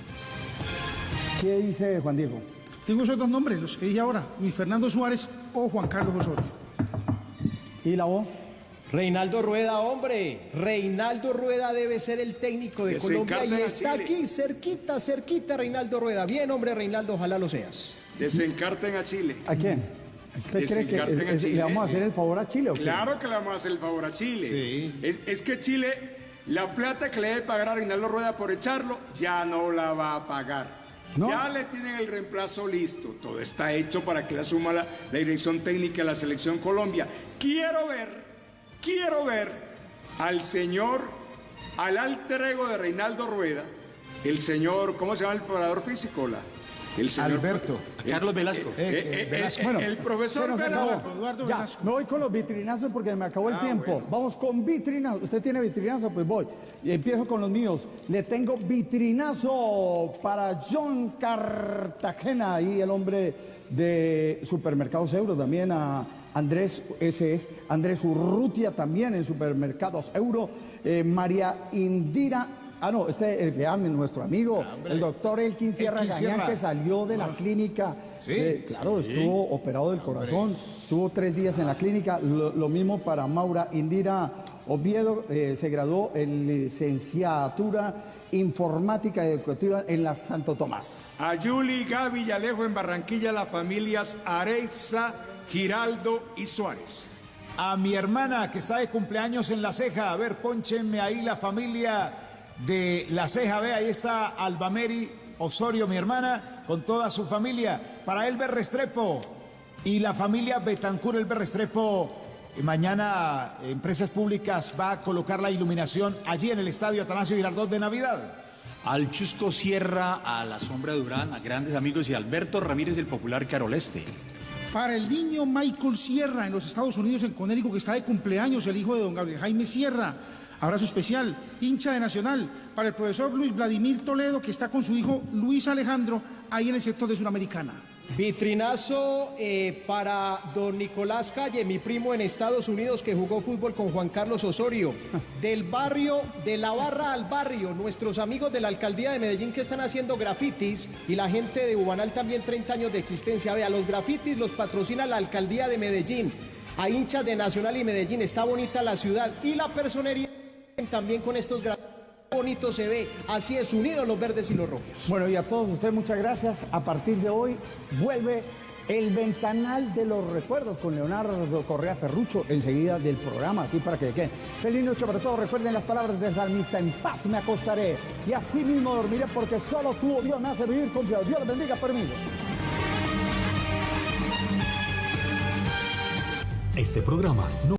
¿Qué dice Juan Diego?
Tengo esos dos nombres, los que dije ahora, Luis Fernando Suárez o Juan Carlos Osorio.
¿Y la voz?
Reinaldo Rueda, hombre. Reinaldo Rueda debe ser el técnico de
Que
Colombia y está
Chile.
aquí, cerquita, cerquita, Reinaldo Rueda. Bien, hombre, Reinaldo, ojalá lo seas.
Desencarten a Chile.
¿A quién? ¿Usted cree que
Desencarten
es-
a
es-
Chile.
le vamos a hacer el favor a Chile o qué?
Claro que le vamos a hacer el favor a Chile. Es, es que Chile, la plata que le debe pagar a Reinaldo Rueda por echarlo, ya no la va a pagar. Ya le tienen el reemplazo listo. Todo está hecho para que le asuma la, la dirección técnica de la Selección Colombia. Quiero ver, quiero ver al señor, al alter ego de Reinaldo Rueda, el señor, ¿cómo se llama el preparador físico? La, el señor
Alberto.
Carlos Velasco.
Eh, eh, eh,
Velasco.
eh,
Bueno,
el profesor
se
Velasco.
acabó.
Eduardo
Ya,
Velasco.
me voy con los vitrinazos porque me acabó el
Ah,
tiempo.
bueno.
Vamos con vitrinazos. ¿Usted tiene vitrinazo? Pues voy. Y empiezo con los míos. Le tengo vitrinazo para John Cartagena y el hombre de Supermercados Euro. También a Andrés, ese es Andrés Urrutia también en Supermercados Euro. Eh, María Indira. Ah, no, este el que ame, nuestro amigo, el doctor Elkin Sierra
Elkin
Gañán,
Sierra.
que salió de la clínica.
Sí.
Eh, claro, estuvo operado del corazón, estuvo tres días en la clínica. Lo, lo mismo para Maura Indira Oviedo, eh, se graduó en licenciatura informática educativa en la Santo Tomás.
A Yuli, Gaby y Alejo en Barranquilla, las familias Areiza, Giraldo y Suárez.
A mi hermana que está de cumpleaños en La Ceja, a ver, pónchenme ahí la familia de La Ceja, ve, ahí está Albameri Osorio, mi hermana, con toda su familia. Para Elber Restrepo y la familia Betancur Elber Restrepo. eh, Mañana eh, Empresas Públicas va a colocar la iluminación allí en el Estadio Atanasio Girardot de Navidad.
Al Chusco Sierra, a la Sombra Durán, a grandes amigos y Alberto Ramírez del Popular Caroleste.
Para el niño Michael Sierra en los Estados Unidos, en Conérico, que está de cumpleaños, el hijo de don Gabriel Jaime Sierra. Abrazo especial, hincha de Nacional. Para el profesor Luis Vladimir Toledo, que está con su hijo Luis Alejandro, ahí en el sector de Suramericana.
Vitrinazo eh, para don Nicolás Calle, mi primo en Estados Unidos que jugó fútbol con Juan Carlos Osorio. Del barrio, de la barra al barrio, nuestros amigos de la alcaldía de Medellín que están haciendo grafitis y la gente de Bubanal también 30 años de existencia. Vea, los grafitis los patrocina la alcaldía de Medellín. A hinchas de Nacional y Medellín, está bonita la ciudad y la personería también con estos grafitis. Bonito se ve, así es unidos los verdes y los rojos.
Bueno, y a todos ustedes muchas gracias. A partir de hoy vuelve el ventanal de los recuerdos con Leonardo Correa Ferrucho enseguida del programa, así para que queden. Feliz noche para todos. Recuerden las palabras del salmista, en paz me acostaré y así mismo dormiré porque solo tú, oh Dios, me hace vivir confiado. Dios les bendiga, permiso.
Este programa no